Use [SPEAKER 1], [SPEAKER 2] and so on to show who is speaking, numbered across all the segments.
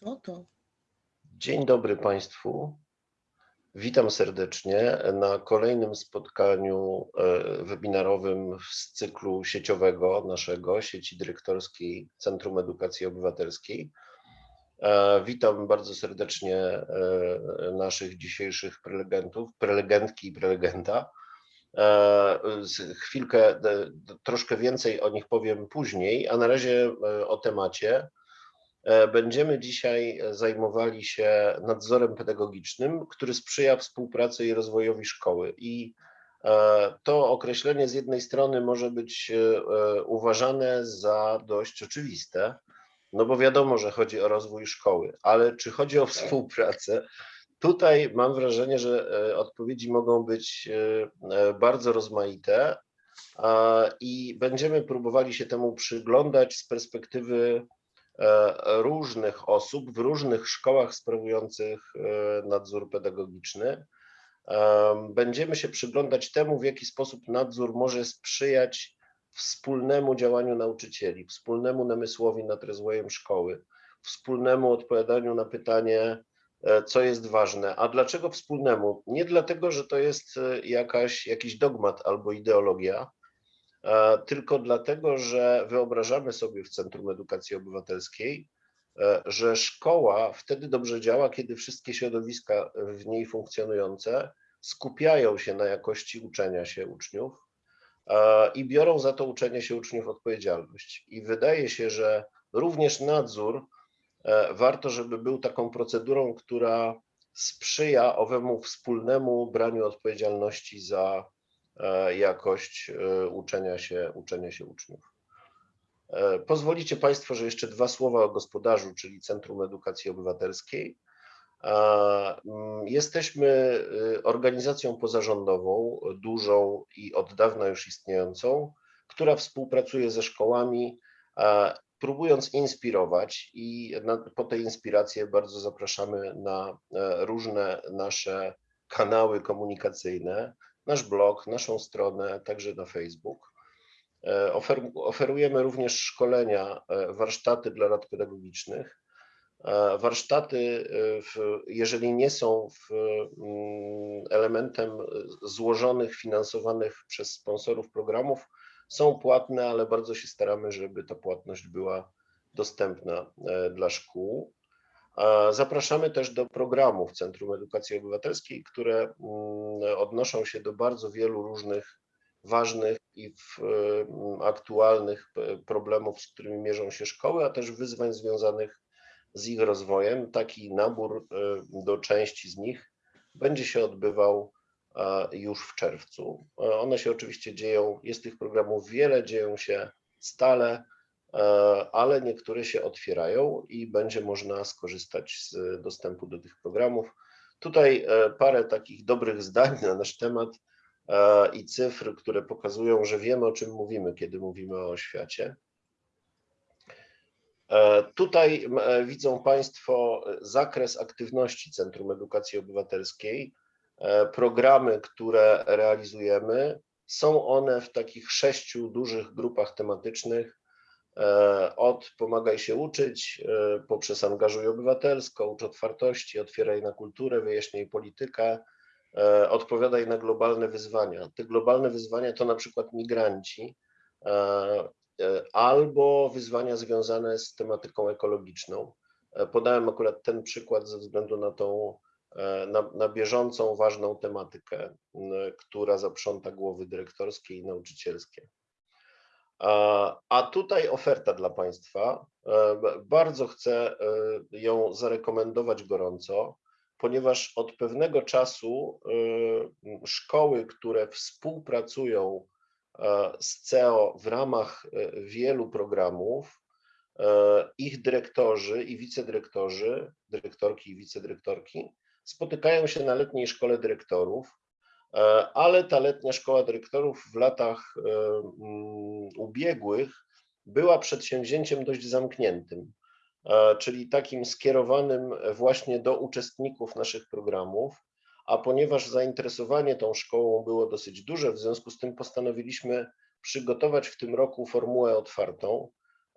[SPEAKER 1] Co to?
[SPEAKER 2] Dzień dobry Państwu. Witam serdecznie na kolejnym spotkaniu e, webinarowym z cyklu sieciowego naszego, sieci dyrektorskiej Centrum Edukacji Obywatelskiej. E, Witam bardzo serdecznie e, naszych dzisiejszych prelegentów, prelegentki i prelegenta. Chwilkę, troszkę więcej o nich powiem później, a na razie o temacie. E, Będziemy dzisiaj zajmowali się nadzorem pedagogicznym, który sprzyja współpracy i rozwojowi szkoły. I e, to określenie z jednej strony może być e, e, uważane za dość oczywiste, no bo wiadomo, że chodzi o rozwój szkoły, ale czy chodzi o współpracę? Tutaj mam wrażenie, że e, odpowiedzi mogą być e, e, bardzo rozmaite i będziemy próbowali się temu przyglądać z perspektywy e, różnych osób w różnych szkołach sprawujących e, nadzór pedagogiczny. Em, Będziemy się przyglądać temu, w jaki sposób nadzór może sprzyjać wspólnemu działaniu nauczycieli, wspólnemu namysłowi nad rozwojem szkoły, wspólnemu odpowiadaniu na pytanie, e, co jest ważne. A dlaczego wspólnemu? Nie dlatego, że to jest e, jakaś, jakiś dogmat albo ideologia, e, tylko dlatego, że wyobrażamy sobie w Centrum Edukacji Obywatelskiej, e, że szkoła wtedy dobrze działa, kiedy wszystkie środowiska w niej funkcjonujące skupiają się na jakości uczenia się uczniów e, i biorą za to uczenie się uczniów odpowiedzialność. I wydaje się, że również nadzór e, warto, żeby był taką procedurą, która sprzyja owemu wspólnemu braniu odpowiedzialności za e, jakość e, uczenia się, uczenia się uczniów. E, Pozwolicie Państwo, że jeszcze dwa słowa o gospodarzu, czyli Centrum Edukacji Obywatelskiej. Mm, Jesteśmy organizacją pozarządową, dużą i od dawna już istniejącą, która współpracuje ze szkołami, próbując inspirować i po tej inspirację bardzo zapraszamy na e, różne nasze kanały komunikacyjne, nasz blog, naszą stronę, także na Facebook. E, Ofer, oferujemy również szkolenia, e, warsztaty dla rad pedagogicznych. E, Warsztaty, w, jeżeli nie są w, mm, elementem złożonych, finansowanych przez sponsorów programów, są płatne, ale bardzo się staramy, żeby ta płatność była dostępna dla szkół. Zapraszamy też do programów Centrum Edukacji Obywatelskiej, które mm, odnoszą się do bardzo wielu różnych ważnych i w, mm, aktualnych e, problemów, z którymi mierzą się szkoły, a też wyzwań związanych z ich rozwojem. Taki nabór e, do części z nich będzie się odbywał e, już w czerwcu. One się oczywiście dzieją, jest tych programów wiele, dzieją się stale, ale niektóre się otwierają i będzie można skorzystać z dostępu do tych programów. Tutaj e, parę takich dobrych zdań na nasz temat e, i cyfr, które pokazują, że wiemy o czym mówimy, kiedy mówimy o oświacie. E, Tutaj e, widzą Państwo e, zakres aktywności Centrum Edukacji Obywatelskiej. E, Programy, które realizujemy, są one w takich sześciu dużych grupach tematycznych. E, Od Pomagaj się uczyć, e, poprzez Angażuj Obywatelsko, Ucz Otwartości, Otwieraj na kulturę, Wyjaśnij politykę, e, Odpowiadaj na globalne wyzwania. Te globalne wyzwania to na przykład migranci, albo wyzwania związane z tematyką ekologiczną. Podałem akurat ten przykład ze względu na tą na, na bieżącą, ważną tematykę, która zaprząta głowy dyrektorskie i nauczycielskie. A, tutaj oferta dla Państwa. E, Bardzo chcę e, ją zarekomendować gorąco, ponieważ od pewnego czasu e, szkoły, które współpracują z CEO w ramach wielu programów, ich dyrektorzy i wicedyrektorzy, dyrektorki i wicedyrektorki spotykają się na letniej szkole dyrektorów, ale ta letnia szkoła dyrektorów w latach e, mm, ubiegłych była przedsięwzięciem dość zamkniętym, e, czyli takim skierowanym właśnie do uczestników naszych programów, a ponieważ zainteresowanie tą szkołą było dosyć duże, w związku z tym postanowiliśmy przygotować w tym roku formułę otwartą,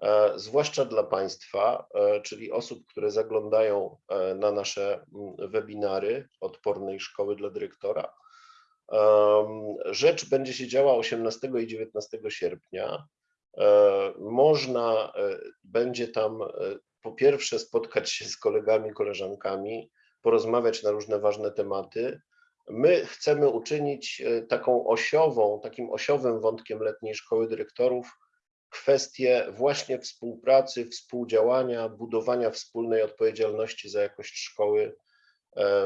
[SPEAKER 2] e, zwłaszcza dla Państwa, e, czyli osób, które zaglądają e, na nasze mm, webinary Odpornej Szkoły dla Dyrektora. Rzecz będzie się działa 18 i 19 sierpnia. Można będzie tam po pierwsze spotkać się z kolegami, koleżankami, porozmawiać na różne ważne tematy. My chcemy uczynić taką osiową, takim osiowym wątkiem letniej szkoły dyrektorów kwestie właśnie współpracy, współdziałania, budowania wspólnej odpowiedzialności za jakość szkoły e,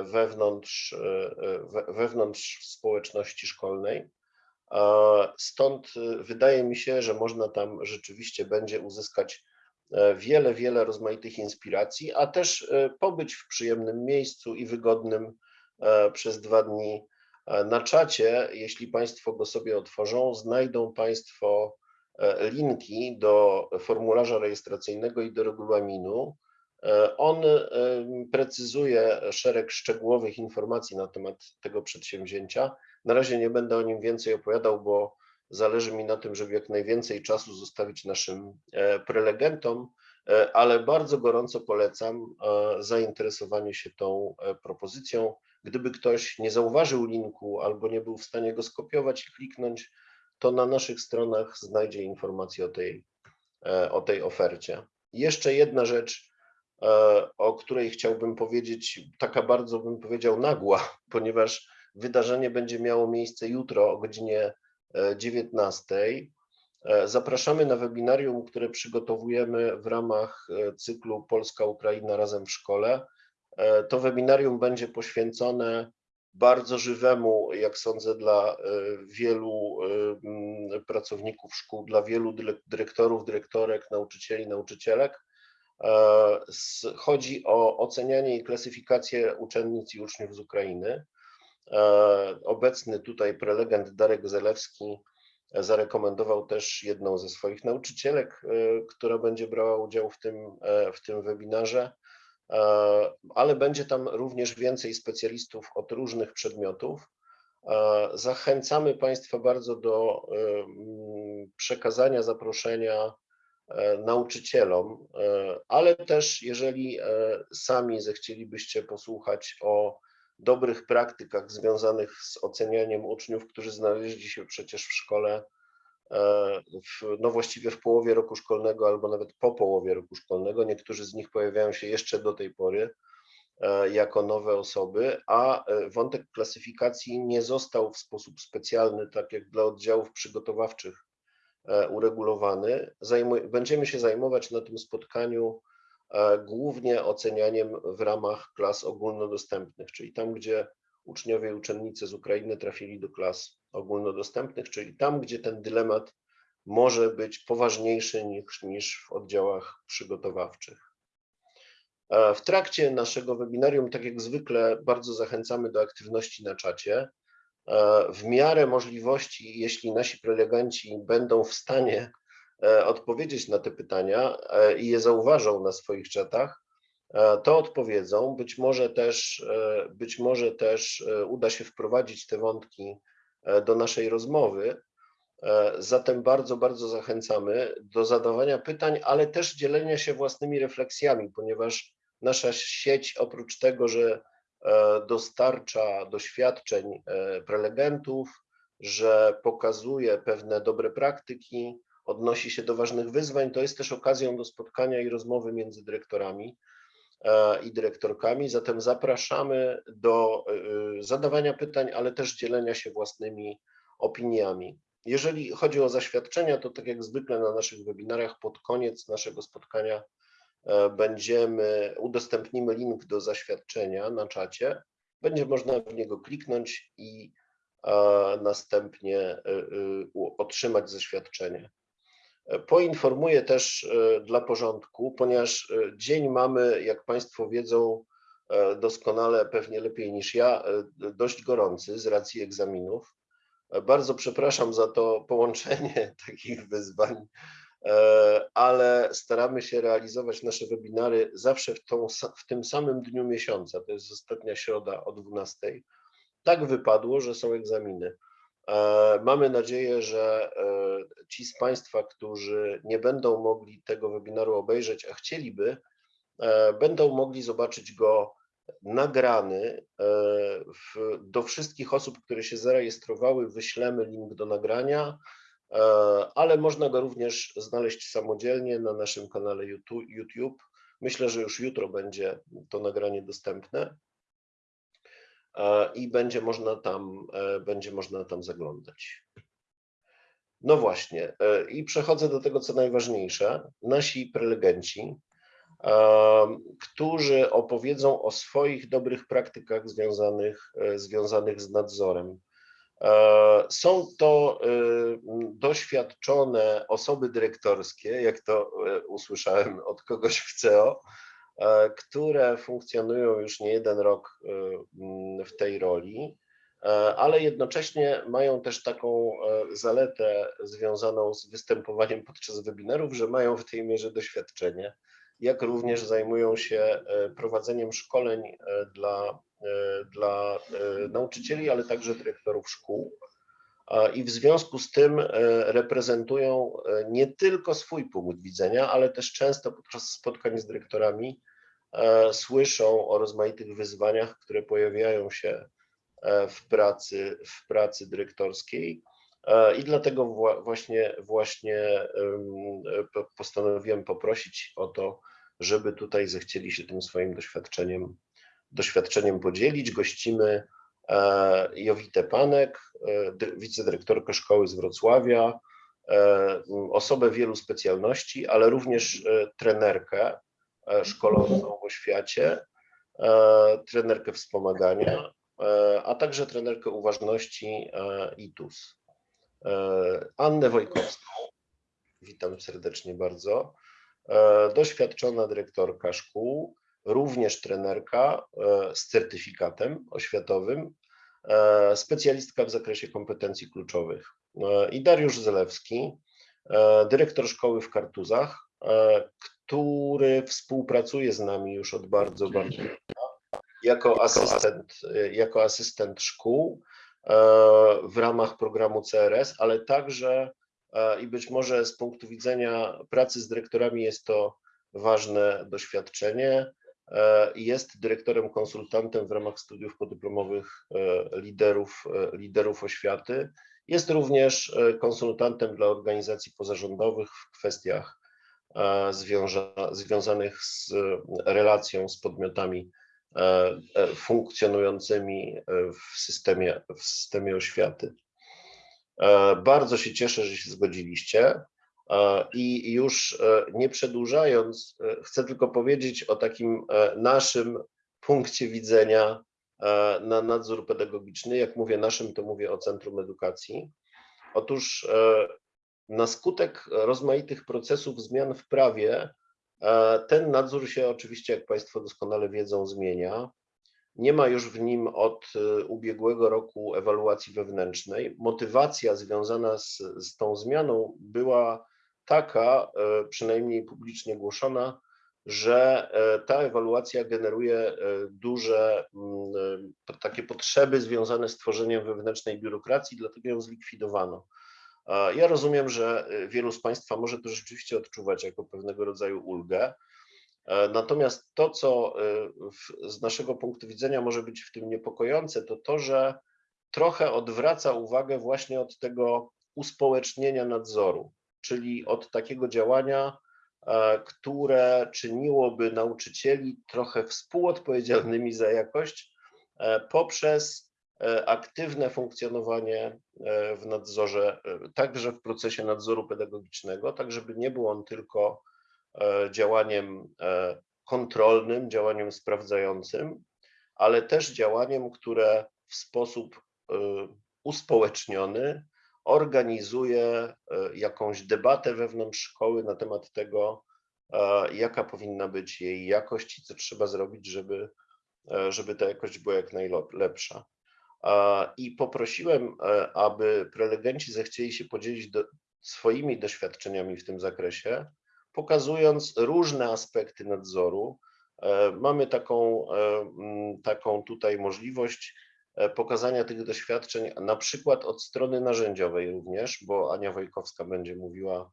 [SPEAKER 2] wewnątrz, e, e, wewnątrz społeczności szkolnej. Stąd wydaje mi się, że można tam rzeczywiście będzie uzyskać wiele, wiele rozmaitych inspiracji, a też pobyć w przyjemnym miejscu i wygodnym przez dwa dni na czacie. Jeśli Państwo go sobie otworzą, znajdą Państwo E, linki do formularza rejestracyjnego i do regulaminu. E, on e, precyzuje szereg szczegółowych informacji na temat tego przedsięwzięcia. Na razie nie będę o nim więcej opowiadał, bo zależy mi na tym, żeby jak najwięcej czasu zostawić naszym prelegentom, ale bardzo gorąco polecam zainteresowanie się tą propozycją. Gdyby ktoś nie zauważył linku albo nie był w stanie go skopiować i kliknąć, to na naszych stronach znajdzie informacje o tej, e, o tej ofercie. Jeszcze jedna rzecz, e, o której chciałbym powiedzieć, taka bardzo bym powiedział nagła, ponieważ wydarzenie będzie miało miejsce jutro o godzinie 19. E, zapraszamy na webinarium, które przygotowujemy w ramach cyklu Polska-Ukraina razem w szkole. To webinarium będzie poświęcone bardzo żywemu, jak sądzę, dla e, wielu e, pracowników szkół, dla wielu dyrektorów, dyrektorek, nauczycieli, nauczycielek. E, chodzi o ocenianie i klasyfikację uczennic i uczniów z Ukrainy. Obecny tutaj prelegent Darek Zelewski zarekomendował też jedną ze swoich nauczycielek, która będzie brała udział w tym, w tym webinarze. E, ale będzie tam również więcej specjalistów od różnych przedmiotów. E, zachęcamy Państwa bardzo do e, przekazania zaproszenia nauczycielom, ale też jeżeli sami zechcielibyście posłuchać o dobrych praktykach związanych z ocenianiem uczniów, którzy znaleźli się przecież w szkole E, w, no właściwie w połowie roku szkolnego albo nawet po połowie roku szkolnego. Niektórzy z nich pojawiają się jeszcze do tej pory e, jako nowe osoby, a e, wątek klasyfikacji nie został w sposób specjalny, tak jak dla oddziałów przygotowawczych, uregulowany. Zajmuj, będziemy się zajmować na tym spotkaniu głównie ocenianiem w ramach klas ogólnodostępnych, czyli tam, gdzie uczniowie i uczennice z Ukrainy trafili do klas ogólnodostępnych, czyli tam, gdzie ten dylemat może być poważniejszy niż, niż w oddziałach przygotowawczych. E, w trakcie naszego webinarium, tak jak zwykle, bardzo zachęcamy do aktywności na czacie. E, w miarę możliwości, jeśli nasi prelegenci będą w stanie e, odpowiedzieć na te pytania i je zauważą na swoich czatach, to odpowiedzą. Być może też, być może też uda się wprowadzić te wątki E, do naszej rozmowy. E, zatem bardzo, bardzo zachęcamy do zadawania pytań, ale też dzielenia się własnymi refleksjami, ponieważ nasza sieć oprócz tego, że e, dostarcza doświadczeń prelegentów, że pokazuje pewne dobre praktyki, odnosi się do ważnych wyzwań, to jest też okazją do spotkania i rozmowy między dyrektorami. E, i dyrektorkami. Zatem zapraszamy do e, zadawania pytań, ale też dzielenia się własnymi opiniami. Jeżeli chodzi o zaświadczenia, to tak jak zwykle na naszych webinarach pod koniec naszego spotkania e, będziemy, udostępnimy link do zaświadczenia na czacie. Będzie można w niego kliknąć i następnie otrzymać zaświadczenie. Poinformuję też e, dla porządku, ponieważ e, dzień mamy, jak Państwo wiedzą e, doskonale, pewnie lepiej niż ja, dość gorący z racji egzaminów. Bardzo przepraszam za to połączenie takich wyzwań, ale staramy się realizować nasze webinary zawsze w, tą, w tym samym dniu miesiąca, to jest ostatnia środa o 12. Tak wypadło, że są egzaminy. E, Mamy nadzieję, że e, ci z Państwa, którzy nie będą mogli tego webinaru obejrzeć, a chcieliby, e, będą mogli zobaczyć go nagrany. E, Do wszystkich osób, które się zarejestrowały, wyślemy link do nagrania, e, ale można go również znaleźć samodzielnie na naszym kanale YouTube-. Myślę, że już jutro będzie to nagranie dostępne e, i będzie można tam, e, będzie można tam zaglądać. No właśnie, e, i przechodzę do tego, co najważniejsze. Nasi prelegenci, którzy opowiedzą o swoich dobrych praktykach związanych, e, związanych z nadzorem. E, Są to m, doświadczone osoby dyrektorskie, jak to e, usłyszałem od kogoś w CEO, e, które funkcjonują już nie jeden rok m, w tej roli, ale jednocześnie mają też taką zaletę związaną z występowaniem podczas webinarów, że mają w tej mierze doświadczenie, jak również zajmują się e, prowadzeniem szkoleń e, dla, e, dla nauczycieli, ale także dyrektorów szkół. I w związku z tym reprezentują nie tylko swój punkt widzenia, ale też często podczas spotkań z dyrektorami słyszą o rozmaitych wyzwaniach, które pojawiają się w pracy, w pracy dyrektorskiej. E, I dlatego wła- właśnie, właśnie e, po- postanowiłem poprosić o to, żeby tutaj zechcieli się tym swoim doświadczeniem, doświadczeniem podzielić. Gościmy e, Jowitę Panek, dy- wicedyrektorkę szkoły z Wrocławia, osobę wielu specjalności, ale również trenerkę szkolącą w oświacie, trenerkę wspomagania, a także trenerkę uważności ITUS. E, Annę Wojkowską, witam serdecznie bardzo, E, doświadczona dyrektorka szkół, również trenerka e, z certyfikatem oświatowym, specjalistka w zakresie kompetencji kluczowych. I Dariusz Zelewski, dyrektor szkoły w Kartuzach, który współpracuje z nami już od bardzo, bardzo dawna jako asystent, jako asystent szkół w ramach programu CRS, ale także e, i być może z punktu widzenia pracy z dyrektorami jest to ważne doświadczenie. E, Jest dyrektorem konsultantem w ramach studiów podyplomowych e, liderów, e, liderów oświaty. Jest również e, konsultantem dla organizacji pozarządowych w kwestiach e, związa- związanych z e, relacją z podmiotami e, e, funkcjonującymi e, w systemie, w systemie oświaty. E, Bardzo się cieszę, że się zgodziliście. E, I już e, nie przedłużając, e, chcę tylko powiedzieć o takim e, naszym punkcie widzenia e, na nadzór pedagogiczny. Jak mówię naszym, to mówię o Centrum Edukacji. Otóż e, na skutek rozmaitych procesów zmian w prawie, e, ten nadzór się oczywiście, jak Państwo doskonale wiedzą, zmienia. Nie ma już w nim od e, ubiegłego roku ewaluacji wewnętrznej. Motywacja związana z, z tą zmianą była taka, e, przynajmniej publicznie głoszona, że e, ta ewaluacja generuje e, duże mm, e, takie potrzeby związane z tworzeniem wewnętrznej biurokracji, dlatego ją zlikwidowano. Ja rozumiem, że e, wielu z Państwa może to rzeczywiście odczuwać jako pewnego rodzaju ulgę. E, Natomiast to, co w, z naszego punktu widzenia może być w tym niepokojące, to to, że trochę odwraca uwagę właśnie od tego uspołecznienia nadzoru, czyli od takiego działania, e, które czyniłoby nauczycieli trochę współodpowiedzialnymi za jakość e, poprzez aktywne funkcjonowanie e, w nadzorze, e, także w procesie nadzoru pedagogicznego, tak żeby nie był on tylko e, działaniem e, kontrolnym, działaniem sprawdzającym, ale też działaniem, które w sposób e, uspołeczniony organizuje e, jakąś debatę wewnątrz szkoły na temat tego, e, jaka powinna być jej jakość i co trzeba zrobić, żeby, e, żeby ta jakość była jak najlepsza. I poprosiłem, e, aby prelegenci zechcieli się podzielić do, swoimi doświadczeniami w tym zakresie, pokazując różne aspekty nadzoru. E, Mamy taką, e, taką tutaj możliwość pokazania tych doświadczeń, na przykład od strony narzędziowej również, bo Ania Wojkowska będzie mówiła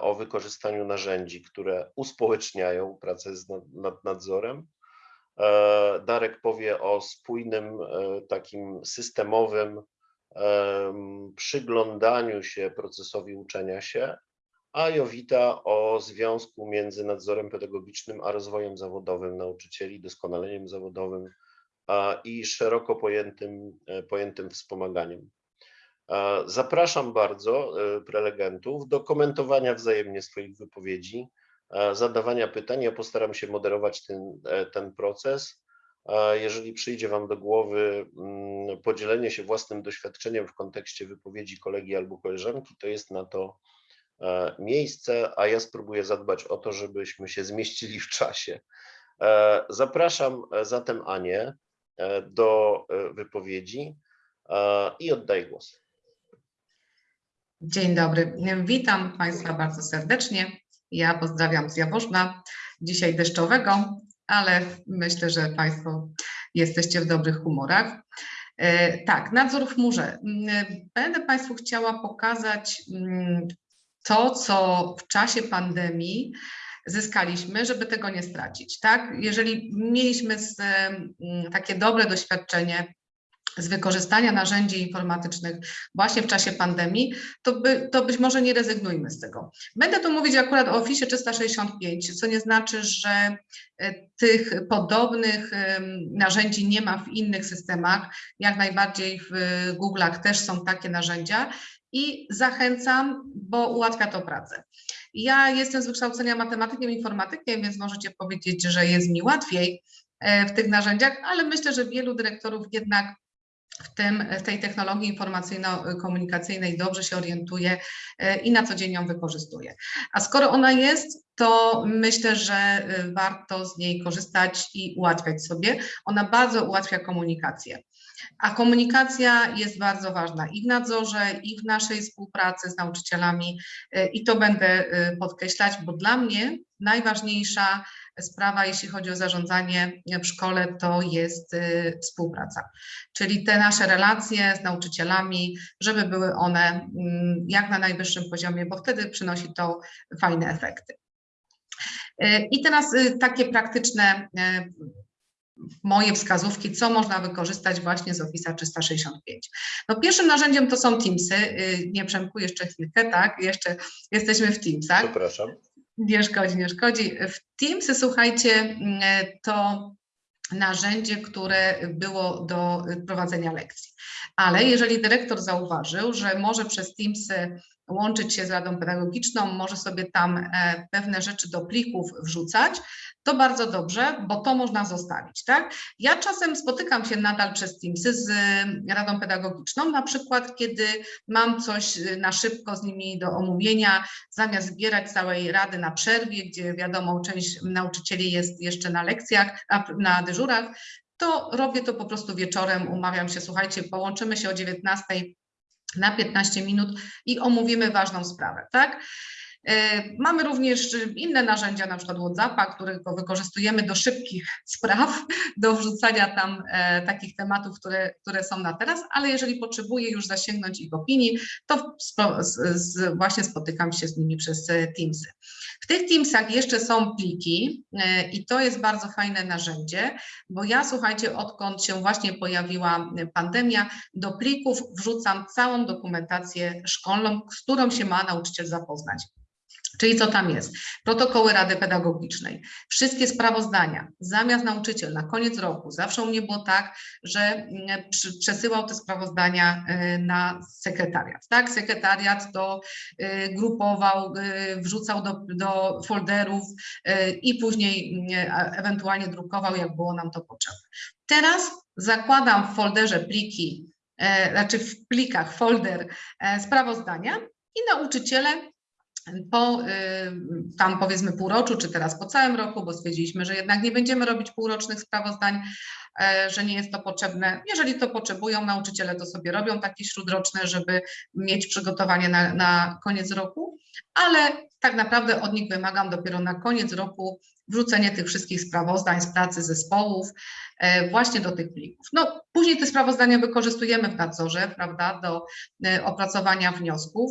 [SPEAKER 2] o wykorzystaniu narzędzi, które uspołeczniają pracę nad nadzorem. E, Darek powie o spójnym, takim systemowym przyglądaniu się procesowi uczenia się, a Jowita o związku między nadzorem pedagogicznym a rozwojem zawodowym nauczycieli, doskonaleniem zawodowym i szeroko pojętym, e, pojętym wspomaganiem. Zapraszam bardzo e, prelegentów do komentowania wzajemnie swoich wypowiedzi, zadawania pytań. Ja postaram się moderować ten, e, ten proces. Jeżeli przyjdzie Wam do głowy mm, podzielenie się własnym doświadczeniem w kontekście wypowiedzi kolegi albo koleżanki, to jest na to E, miejsce, a ja spróbuję zadbać o to, żebyśmy się zmieścili w czasie. E, zapraszam e, zatem Anię do wypowiedzi i oddaję głos.
[SPEAKER 1] Dzień dobry, witam Państwa bardzo serdecznie. Ja pozdrawiam z Jaworzna, dzisiaj deszczowego, ale myślę, że Państwo jesteście w dobrych humorach. Tak, nadzór w chmurze. Będę Państwu chciała pokazać to, co w czasie pandemii zyskaliśmy, żeby tego nie stracić. Tak? Jeżeli mieliśmy z, takie dobre doświadczenie z wykorzystania narzędzi informatycznych właśnie w czasie pandemii, to, by, to być może nie rezygnujmy z tego. Będę tu mówić akurat o Office 365, co nie znaczy, że e, tych podobnych narzędzi nie ma w innych systemach. Jak najbardziej w Google'ach też są takie narzędzia i zachęcam, bo ułatwia to pracę. Ja jestem z wykształcenia matematykiem, informatykiem, więc możecie powiedzieć, że jest mi łatwiej e, w tych narzędziach, ale myślę, że wielu dyrektorów jednak w, tym, w tej technologii informacyjno-komunikacyjnej dobrze się orientuje e, i na co dzień ją wykorzystuje. A skoro ona jest, to myślę, że e, warto z niej korzystać i ułatwiać sobie. Ona bardzo ułatwia komunikację. A komunikacja jest bardzo ważna i w nadzorze, i w naszej współpracy z nauczycielami e, i to będę podkreślać, bo dla mnie najważniejsza sprawa, jeśli chodzi o zarządzanie w szkole, to jest y, współpraca. Czyli te nasze relacje z nauczycielami, żeby były one mm, jak na najwyższym poziomie, bo wtedy przynosi to fajne efekty. Y, I teraz y, takie praktyczne moje wskazówki, co można wykorzystać właśnie z Office 365. No pierwszym narzędziem to są Teamsy. Nie Przemku, jeszcze chwilkę, tak? Jeszcze jesteśmy w Teamsach.
[SPEAKER 2] Przepraszam.
[SPEAKER 1] Nie szkodzi, nie szkodzi. W Teamsy, słuchajcie, mm, to narzędzie, które było do prowadzenia lekcji. Ale jeżeli dyrektor zauważył, że może przez Teamsy łączyć się z Radą Pedagogiczną, może sobie tam e, pewne rzeczy do plików wrzucać, to bardzo dobrze, bo to można zostawić, tak? Ja czasem spotykam się nadal przez Teamsy z e, Radą Pedagogiczną, na przykład kiedy mam coś e, na szybko z nimi do omówienia, zamiast zbierać całej Rady na przerwie, gdzie wiadomo, część nauczycieli jest jeszcze na lekcjach, na dyżurach, to robię to po prostu wieczorem, umawiam się, słuchajcie, połączymy się o 19 na 15 minut i omówimy ważną sprawę, tak? E, mamy również inne narzędzia, na przykład WhatsAppa, którego wykorzystujemy do szybkich spraw, do wrzucania tam e, takich tematów, które, które są na teraz, ale jeżeli potrzebuję już zasięgnąć ich opinii, to właśnie spotykam się z nimi przez e, Teamsy. W tych Teamsach jeszcze są pliki e, i to jest bardzo fajne narzędzie, bo ja słuchajcie, odkąd się właśnie pojawiła pandemia, do plików wrzucam całą dokumentację szkolną, z którą się ma nauczyciel zapoznać. Czyli co tam jest? Protokoły Rady Pedagogicznej, wszystkie sprawozdania, zamiast nauczyciel na koniec roku, zawsze u mnie było tak, że mm, przesyłał te sprawozdania y, na sekretariat, tak? Sekretariat to y, grupował, y, wrzucał do, do folderów i później ewentualnie drukował, jak było nam to potrzebne. Teraz zakładam w folderze pliki, znaczy w plikach folder sprawozdania i nauczyciele po y, tam powiedzmy półroczu, czy teraz po całym roku, bo stwierdziliśmy, że jednak nie będziemy robić półrocznych sprawozdań, e, że nie jest to potrzebne. Jeżeli to potrzebują nauczyciele, to sobie robią takie śródroczne, żeby mieć przygotowanie na, na koniec roku, ale tak naprawdę od nich wymagam dopiero na koniec roku wrzucenie tych wszystkich sprawozdań z pracy zespołów e, właśnie do tych plików. No, później te sprawozdania wykorzystujemy w nadzorze, prawda, do e, opracowania wniosków.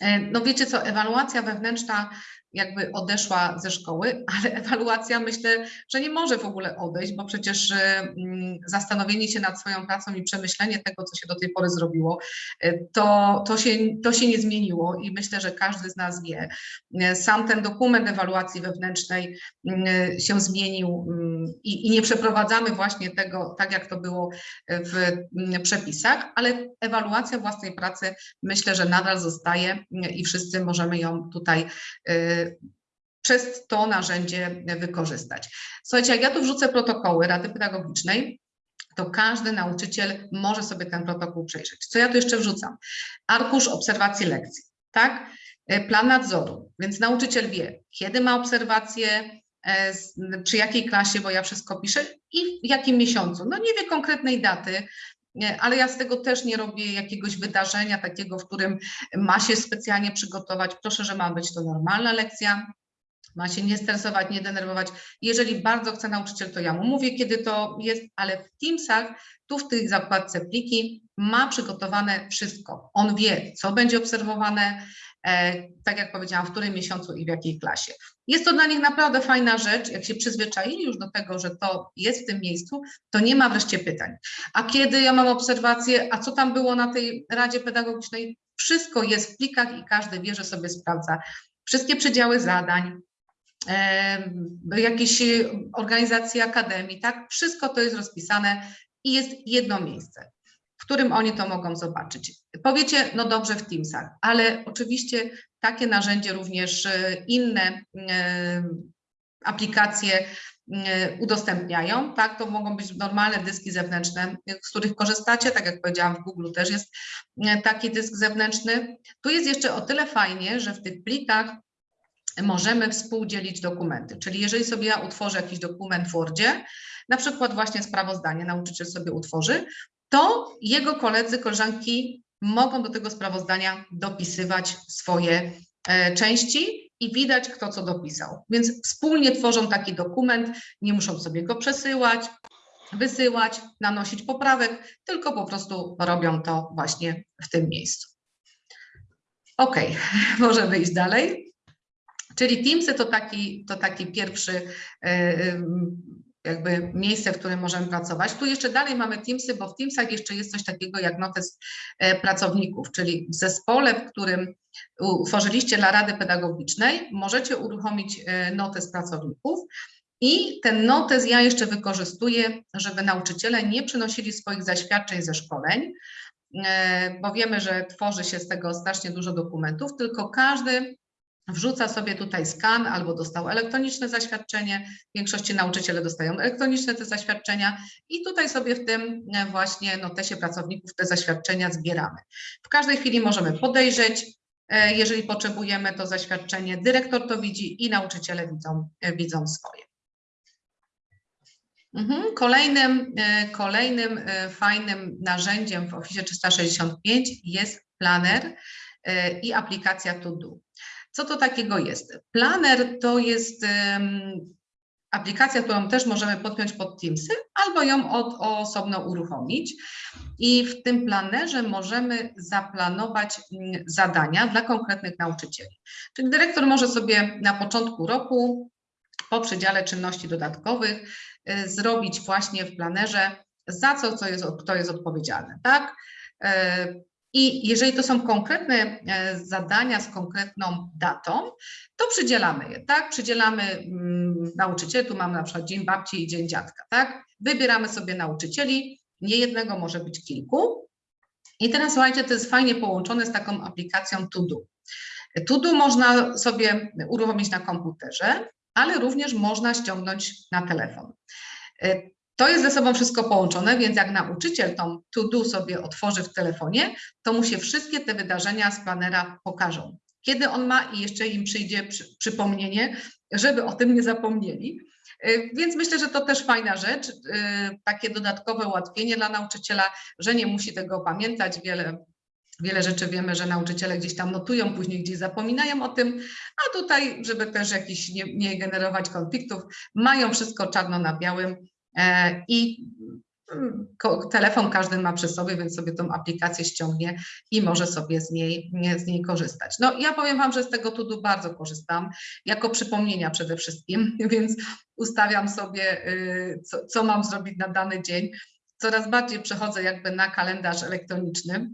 [SPEAKER 1] E, No wiecie co, ewaluacja wewnętrzna jakby odeszła ze szkoły, ale ewaluacja myślę, że nie może w ogóle odejść, bo przecież e, mm, zastanowienie się nad swoją pracą i przemyślenie tego, co się do tej pory zrobiło, e, to, to, się, to się nie zmieniło i myślę, że każdy z nas wie. E, Sam ten dokument ewaluacji wewnętrznej mm, się zmienił mm, i, i nie przeprowadzamy właśnie tego tak, jak to było w przepisach, ale ewaluacja własnej pracy myślę, że nadal zostaje i wszyscy możemy ją tutaj y, przez to narzędzie wykorzystać. Słuchajcie, jak ja tu wrzucę protokoły Rady Pedagogicznej, to każdy nauczyciel może sobie ten protokół przejrzeć. Co ja tu jeszcze wrzucam? Arkusz obserwacji lekcji, tak? Y, Plan nadzoru, więc nauczyciel wie, kiedy ma obserwacje, e, przy jakiej klasie, bo ja wszystko piszę i w jakim miesiącu. No nie wie konkretnej daty, ale ja z tego też nie robię jakiegoś wydarzenia takiego, w którym ma się specjalnie przygotować. Proszę, że ma być to normalna lekcja, ma się nie stresować, nie denerwować. Jeżeli bardzo chce nauczyciel, to ja mu mówię, kiedy to jest, ale w Teamsach, tu w tej zakładce pliki ma przygotowane wszystko. On wie, co będzie obserwowane, tak jak powiedziałam, w którym miesiącu i w jakiej klasie. Jest to dla nich naprawdę fajna rzecz, jak się przyzwyczaili już do tego, że to jest w tym miejscu, to nie ma wreszcie pytań. A kiedy ja mam obserwację, a co tam było na tej Radzie Pedagogicznej? Wszystko jest w plikach i każdy wie, że sobie sprawdza wszystkie przedziały zadań, em, jakieś y, organizacje akademii, tak? Wszystko to jest rozpisane i jest jedno miejsce, którym oni to mogą zobaczyć. Powiecie, no dobrze w Teamsach, ale oczywiście takie narzędzie również y, inne em, aplikacje y, udostępniają, tak? To mogą być normalne dyski zewnętrzne, z których korzystacie, tak jak powiedziałam, w Google też jest taki dysk zewnętrzny. Tu jest jeszcze o tyle fajnie, że w tych plikach możemy współdzielić dokumenty. Czyli jeżeli sobie ja utworzę jakiś dokument w Wordzie, na przykład właśnie sprawozdanie nauczyciel sobie utworzy, to jego koledzy, koleżanki mogą do tego sprawozdania dopisywać swoje e, części i widać, kto co dopisał. Więc wspólnie tworzą taki dokument, nie muszą sobie go przesyłać, wysyłać, nanosić poprawek, tylko po prostu robią to właśnie w tym miejscu. Ok, możemy iść dalej. Czyli Teamsy to taki, to taki pierwszy e, em, jakby miejsce, w którym możemy pracować. Tu jeszcze dalej mamy Teamsy, bo w Teamsach jeszcze jest coś takiego jak notes e, pracowników, czyli w zespole, w którym utworzyliście dla Rady Pedagogicznej, możecie uruchomić e, notes pracowników i ten notes ja jeszcze wykorzystuję, żeby nauczyciele nie przynosili swoich zaświadczeń ze szkoleń, e, bo wiemy, że tworzy się z tego strasznie dużo dokumentów, tylko każdy wrzuca sobie tutaj skan albo dostał elektroniczne zaświadczenie. W większości nauczyciele dostają elektroniczne te zaświadczenia i tutaj sobie w tym e, właśnie notesie pracowników te zaświadczenia zbieramy. W każdej chwili możemy podejrzeć, e, jeżeli potrzebujemy to zaświadczenie, dyrektor to widzi i nauczyciele widzą, e, widzą swoje. Mhm. Kolejnym, kolejnym fajnym narzędziem w Office 365 jest planer i aplikacja To Do. Co to takiego jest? Planer to jest aplikacja, którą też możemy podpiąć pod Teamsy albo ją od, osobno uruchomić. I w tym planerze możemy zaplanować mm, zadania dla konkretnych nauczycieli. Czyli dyrektor może sobie na początku roku po przedziale czynności dodatkowych y, zrobić właśnie w planerze za co, co jest, kto jest odpowiedzialny, tak? I jeżeli to są konkretne e, zadania z konkretną datą, to przydzielamy je, tak? Przydzielamy mm, nauczycieli, tu mamy na przykład Dzień Babci i Dzień Dziadka, tak? Wybieramy sobie nauczycieli, nie jednego, może być kilku. I teraz słuchajcie, to jest fajnie połączone z taką aplikacją To Do. To Do można sobie uruchomić na komputerze, ale również można ściągnąć na telefon. To jest ze sobą wszystko połączone, więc jak nauczyciel tą to do sobie otworzy w telefonie, to mu się wszystkie te wydarzenia z planera pokażą. kiedy on ma i jeszcze im przyjdzie przy, przypomnienie, żeby o tym nie zapomnieli. Y, Więc myślę, że to też fajna rzecz, y, takie dodatkowe ułatwienie dla nauczyciela, że nie musi tego pamiętać. Wiele, wiele rzeczy wiemy, że nauczyciele gdzieś tam notują, później gdzieś zapominają o tym, a tutaj, żeby też jakiś nie, nie generować konfliktów, mają wszystko czarno na białym i mm, telefon każdy ma przy sobie, więc sobie tą aplikację ściągnie i może sobie z niej, nie, z niej korzystać. No ja powiem Wam, że z tego tudu bardzo korzystam, jako przypomnienia przede wszystkim, więc ustawiam sobie, y, co, co mam zrobić na dany dzień. Coraz bardziej przechodzę jakby na kalendarz elektroniczny,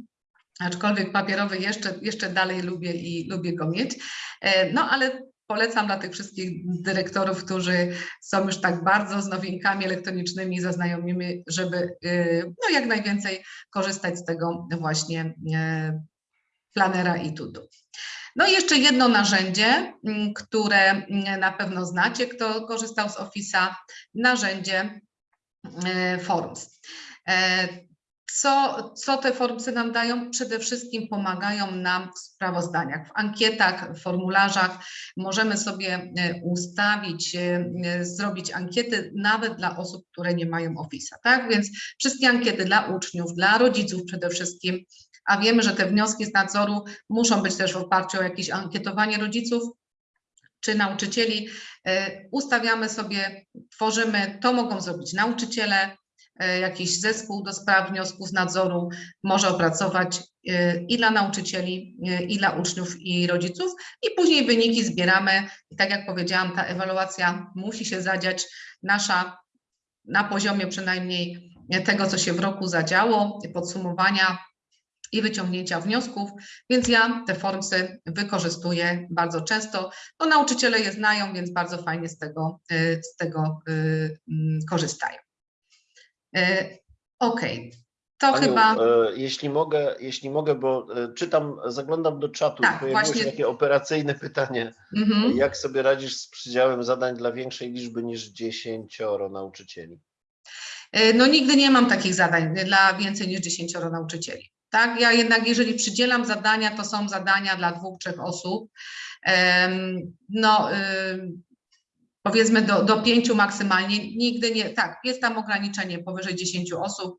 [SPEAKER 1] aczkolwiek papierowy jeszcze, jeszcze dalej lubię i lubię go mieć. E, No ale polecam dla tych wszystkich dyrektorów, którzy są już tak bardzo z nowinkami elektronicznymi zaznajomieni, żeby y, no, jak najwięcej korzystać z tego właśnie planera i tudu. No i jeszcze jedno narzędzie, mm, które na pewno znacie, kto korzystał z Office'a, narzędzie Forms. Co, co te formsy nam dają? Przede wszystkim pomagają nam w sprawozdaniach, w ankietach, w formularzach. Możemy sobie e, ustawić, e, e, zrobić ankiety nawet dla osób, które nie mają Office'a, tak? Więc wszystkie ankiety dla uczniów, dla rodziców przede wszystkim, a wiemy, że te wnioski z nadzoru muszą być też w oparciu o jakieś ankietowanie rodziców czy nauczycieli. Ustawiamy sobie, tworzymy, to mogą zrobić nauczyciele, jakiś zespół do spraw wniosków nadzoru może opracować e, i dla nauczycieli, e, i dla uczniów, i rodziców, i później wyniki zbieramy. I tak jak powiedziałam, ta ewaluacja musi się zadziać nasza na poziomie przynajmniej tego, co się w roku zadziało, podsumowania i wyciągnięcia wniosków, więc ja te formsy wykorzystuję bardzo często. No, nauczyciele je znają, więc bardzo fajnie z tego, z tego korzystają. Y, Okej, to
[SPEAKER 2] Aniu,
[SPEAKER 1] chyba.
[SPEAKER 2] e, jeśli mogę, jeśli mogę, bo e, czytam, zaglądam do czatu
[SPEAKER 1] Tak,
[SPEAKER 2] i pojawiło
[SPEAKER 1] właśnie-
[SPEAKER 2] się takie operacyjne pytanie.
[SPEAKER 1] Mhm.
[SPEAKER 2] Jak sobie radzisz z przydziałem zadań dla większej liczby niż 10 nauczycieli?
[SPEAKER 1] No nigdy nie mam takich zadań dla więcej niż 10 nauczycieli. Tak, ja jednak jeżeli przydzielam zadania, to są zadania dla dwóch, trzech osób. No powiedzmy do, do pięciu maksymalnie, nigdy nie, tak, jest tam ograniczenie powyżej 10 osób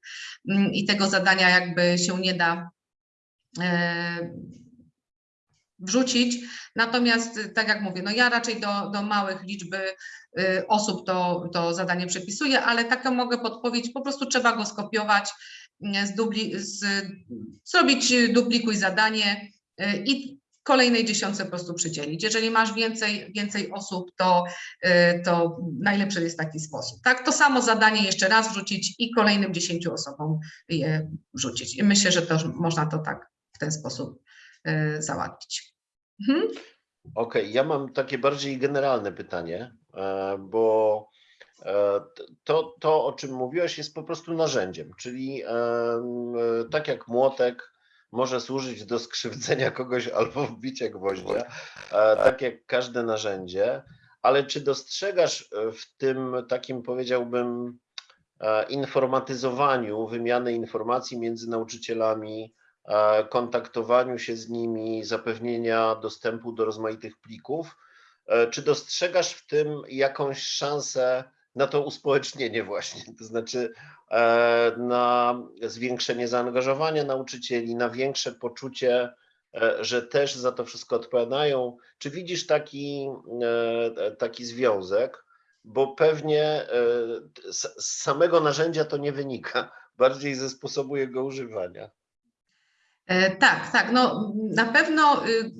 [SPEAKER 1] mm, i tego zadania jakby się nie da e, wrzucić. Natomiast tak jak mówię, no ja raczej do, do małych liczby y, osób to, to zadanie przepisuję, ale taką mogę podpowiedź, po prostu trzeba go skopiować, zdubli, z, zrobić duplikuj zadanie y, i kolejnej dziesiątce po prostu przydzielić. Jeżeli masz więcej, więcej osób, to, y, to najlepszy jest taki sposób. Tak, to samo zadanie jeszcze raz wrzucić i kolejnym dziesięciu osobom je wrzucić. I myślę, że to można to tak w ten sposób y, załatwić. Mhm.
[SPEAKER 2] Okej, ja mam takie bardziej generalne pytanie, e, bo e, to, to, o czym mówiłaś, jest po prostu narzędziem, czyli e, tak jak młotek może służyć do skrzywdzenia kogoś albo wbicia gwoździa, e, tak. jak każde narzędzie, ale czy dostrzegasz e, w tym takim, powiedziałbym, e, informatyzowaniu wymiany informacji między nauczycielami, kontaktowaniu się z nimi, zapewnienia dostępu do rozmaitych plików. Czy dostrzegasz w tym jakąś szansę na to uspołecznienie właśnie, to znaczy e, na zwiększenie zaangażowania nauczycieli, na większe poczucie, e, że też za to wszystko odpowiadają? Czy widzisz taki, e, taki związek? Bo pewnie z samego narzędzia to nie wynika, bardziej ze sposobu jego używania.
[SPEAKER 1] Tak, tak. No, na pewno y,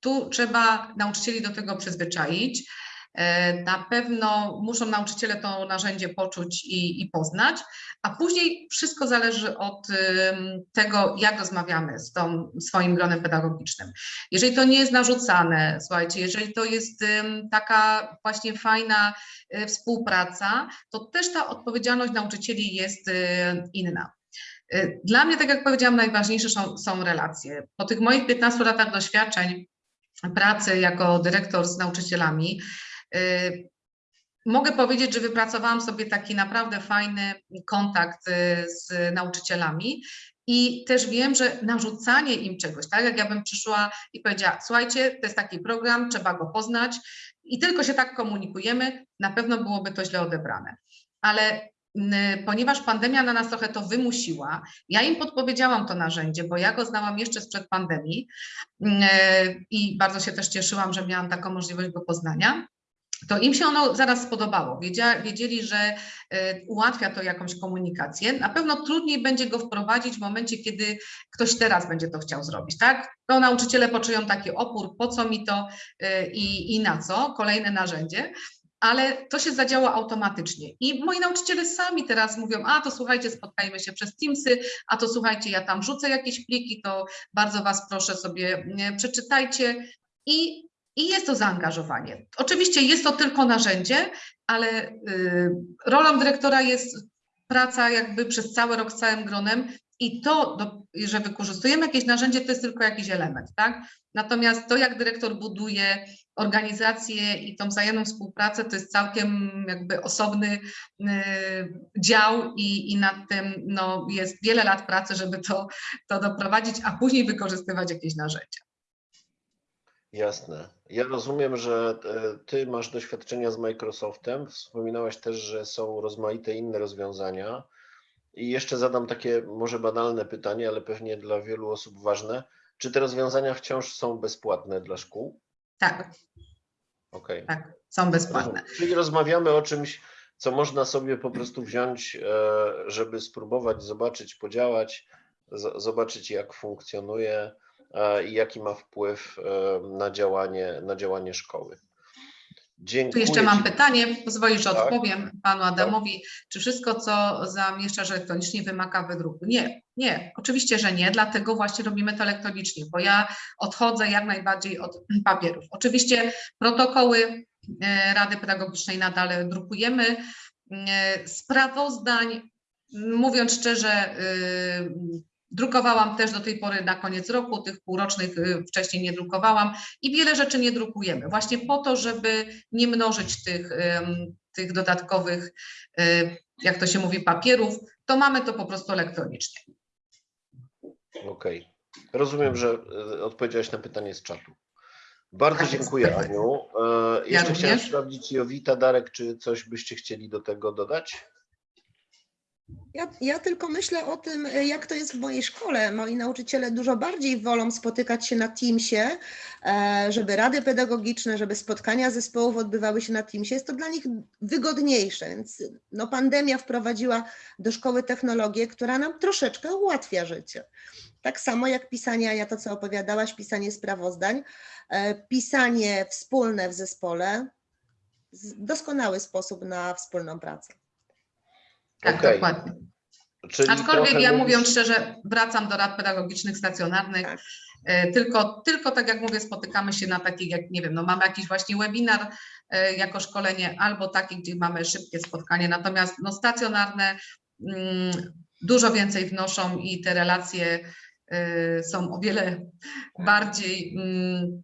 [SPEAKER 1] tu trzeba nauczycieli do tego przyzwyczaić. E, Na pewno muszą nauczyciele to narzędzie poczuć i, i poznać, a później wszystko zależy od ym, tego, jak rozmawiamy z tą swoim gronem pedagogicznym. Jeżeli to nie jest narzucane, słuchajcie, jeżeli to jest taka właśnie fajna y, współpraca, to też ta odpowiedzialność nauczycieli jest y, inna. Y, Dla mnie, tak jak powiedziałam, najważniejsze są, są relacje. Po tych moich 15 latach doświadczeń pracy jako dyrektor z nauczycielami, y, mogę powiedzieć, że wypracowałam sobie taki naprawdę fajny kontakt y, z nauczycielami I też wiem, że narzucanie im czegoś, tak jak ja bym przyszła i powiedziała, słuchajcie, to jest taki program, trzeba go poznać i tylko się tak komunikujemy, na pewno byłoby to źle odebrane. Ale mm, ponieważ pandemia na nas trochę to wymusiła, ja im podpowiedziałam to narzędzie, bo ja go znałam jeszcze sprzed pandemii mm, e, i bardzo się też cieszyłam, że miałam taką możliwość go poznania to im się ono zaraz spodobało. Wiedzieli, że y, ułatwia to jakąś komunikację. Na pewno trudniej będzie go wprowadzić w momencie, kiedy ktoś teraz będzie to chciał zrobić, tak? To nauczyciele poczują taki opór, po co mi to y, i, i na co, kolejne narzędzie. Ale to się zadziało automatycznie. I moi nauczyciele sami teraz mówią, a to słuchajcie, spotkajmy się przez Teamsy, a to słuchajcie, ja tam rzucę jakieś pliki, to bardzo Was proszę sobie przeczytajcie. I i jest to zaangażowanie. Oczywiście jest to tylko narzędzie, ale y, rolą dyrektora jest praca jakby przez cały rok z całym gronem i to, że wykorzystujemy jakieś narzędzie, to jest tylko jakiś element, tak? Natomiast to, jak dyrektor buduje organizację i tą wzajemną współpracę, to jest całkiem jakby osobny y, dział i, i nad tym no, jest wiele lat pracy, żeby to, to doprowadzić, a później wykorzystywać jakieś narzędzia.
[SPEAKER 2] Jasne. Ja rozumiem, że e, ty masz doświadczenia z Microsoftem. Wspominałaś też, że są rozmaite inne rozwiązania. I jeszcze zadam takie może banalne pytanie, ale pewnie dla wielu osób ważne. Czy te rozwiązania wciąż są bezpłatne dla szkół?
[SPEAKER 1] Tak,
[SPEAKER 2] Okej.
[SPEAKER 1] tak, są bezpłatne.
[SPEAKER 2] Czyli rozmawiamy o czymś, co można sobie po prostu wziąć, e, żeby spróbować, zobaczyć, podziałać, zobaczyć jak funkcjonuje i jaki ma wpływ e, na działanie, na działanie szkoły.
[SPEAKER 1] Tu
[SPEAKER 2] Dziękuję.
[SPEAKER 1] jeszcze mam pytanie, pozwolisz, że
[SPEAKER 2] Tak.
[SPEAKER 1] odpowiem panu Adamowi. Czy wszystko, co zamieszczasz elektronicznie, wymaga wydruku? Nie, nie, oczywiście, że nie, dlatego właśnie robimy to elektronicznie, bo ja odchodzę jak najbardziej od papierów. Oczywiście protokoły e, Rady Pedagogicznej nadal drukujemy. E, Sprawozdań, mówiąc szczerze, e, drukowałam też do tej pory na koniec roku, tych półrocznych e, wcześniej nie drukowałam i wiele rzeczy nie drukujemy, właśnie po to, żeby nie mnożyć tych, tych dodatkowych, e, jak to się mówi, papierów, to mamy to po prostu elektronicznie.
[SPEAKER 2] Okej. Rozumiem, że e, odpowiedziałaś na pytanie z czatu. Bardzo
[SPEAKER 1] Tak
[SPEAKER 2] dziękuję, Aniu. E, Jeszcze chciałem
[SPEAKER 1] również.
[SPEAKER 2] sprawdzić Jowita, Darek, czy coś byście chcieli do tego dodać?
[SPEAKER 3] Ja, ja tylko myślę o tym, jak to jest w mojej szkole. Moi nauczyciele dużo bardziej wolą spotykać się na Teamsie, e, żeby rady pedagogiczne, żeby spotkania zespołów odbywały się na Teamsie. Jest to dla nich wygodniejsze, więc no, pandemia wprowadziła do szkoły technologię, która nam troszeczkę ułatwia życie. Tak samo jak pisanie, ja to co opowiadałaś, pisanie sprawozdań, e, pisanie wspólne w zespole, doskonały sposób na wspólną pracę.
[SPEAKER 1] Tak,
[SPEAKER 2] Okej.
[SPEAKER 1] dokładnie.
[SPEAKER 2] Czyli
[SPEAKER 1] Aczkolwiek ja
[SPEAKER 2] mówisz-
[SPEAKER 1] mówiąc szczerze, wracam do rad pedagogicznych stacjonarnych.
[SPEAKER 3] Tak.
[SPEAKER 1] E, Tylko, tylko tak jak mówię, spotykamy się na takich, jak nie wiem, no mamy jakiś właśnie webinar e, jako szkolenie, albo takie, gdzie mamy szybkie spotkanie. Natomiast no, stacjonarne mm, dużo więcej wnoszą i te relacje e, są o wiele bardziej mm,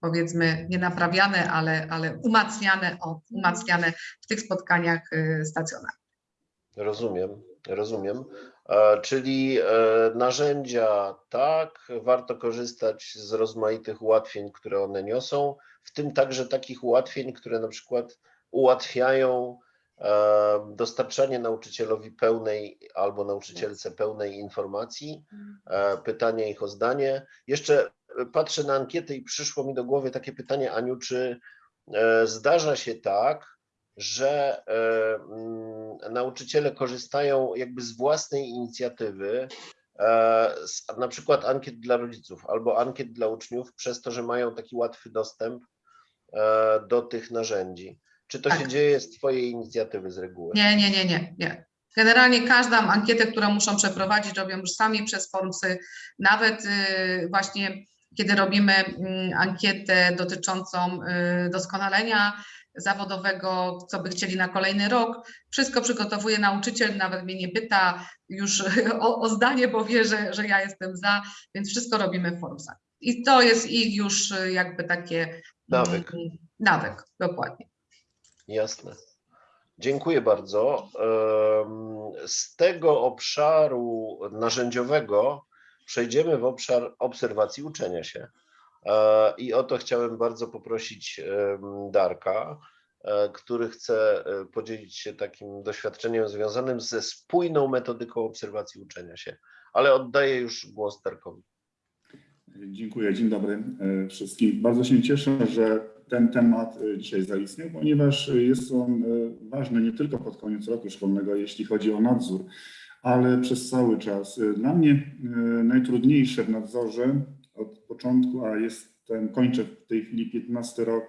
[SPEAKER 1] powiedzmy nie naprawiane, ale, ale umacniane, o, umacniane w tych spotkaniach e, stacjonarnych.
[SPEAKER 2] Rozumiem, rozumiem. E, Czyli e, narzędzia tak, warto korzystać z rozmaitych ułatwień, które one niosą, w tym także takich ułatwień, które na przykład ułatwiają e, dostarczanie nauczycielowi pełnej albo nauczycielce pełnej informacji, e, pytanie ich o zdanie. Jeszcze patrzę na ankietę i przyszło mi do głowy takie pytanie, Aniu, czy e, zdarza się tak, że e, mm, nauczyciele korzystają jakby z własnej inicjatywy, e, z, na przykład ankiet dla rodziców albo ankiet dla uczniów, przez to, że mają taki łatwy dostęp do tych narzędzi. Czy to się
[SPEAKER 1] Tak.
[SPEAKER 2] dzieje z Twojej inicjatywy z reguły?
[SPEAKER 1] Nie, nie, nie, nie, nie. Generalnie każdą ankietę, którą muszą przeprowadzić, robią już sami przez Formsy. Nawet y, właśnie kiedy robimy mm, ankietę dotyczącą y, doskonalenia zawodowego, co by chcieli na kolejny rok, wszystko przygotowuje nauczyciel, nawet mnie nie pyta już o, o zdanie, bo wie, że, że ja jestem za, więc wszystko robimy w Formsach. I to jest ich już y, jakby takie
[SPEAKER 2] Nawyk.
[SPEAKER 1] mm, nawyk, dokładnie.
[SPEAKER 2] Jasne. Dziękuję bardzo. Z tego obszaru narzędziowego przejdziemy w obszar obserwacji uczenia się. E, I o to chciałem bardzo poprosić em, Darka, e, który chce e, podzielić się takim doświadczeniem związanym ze spójną metodyką obserwacji uczenia się. Ale oddaję już głos Darkowi.
[SPEAKER 4] Dziękuję, dzień dobry e, wszystkim. Bardzo się cieszę, że ten temat e, dzisiaj zaistniał, ponieważ e, jest on e, ważny nie tylko pod koniec roku szkolnego, jeśli chodzi o nadzór, ale przez cały czas. E, Dla mnie e, najtrudniejsze w nadzorze od początku, a jestem, kończę w tej chwili 15 rok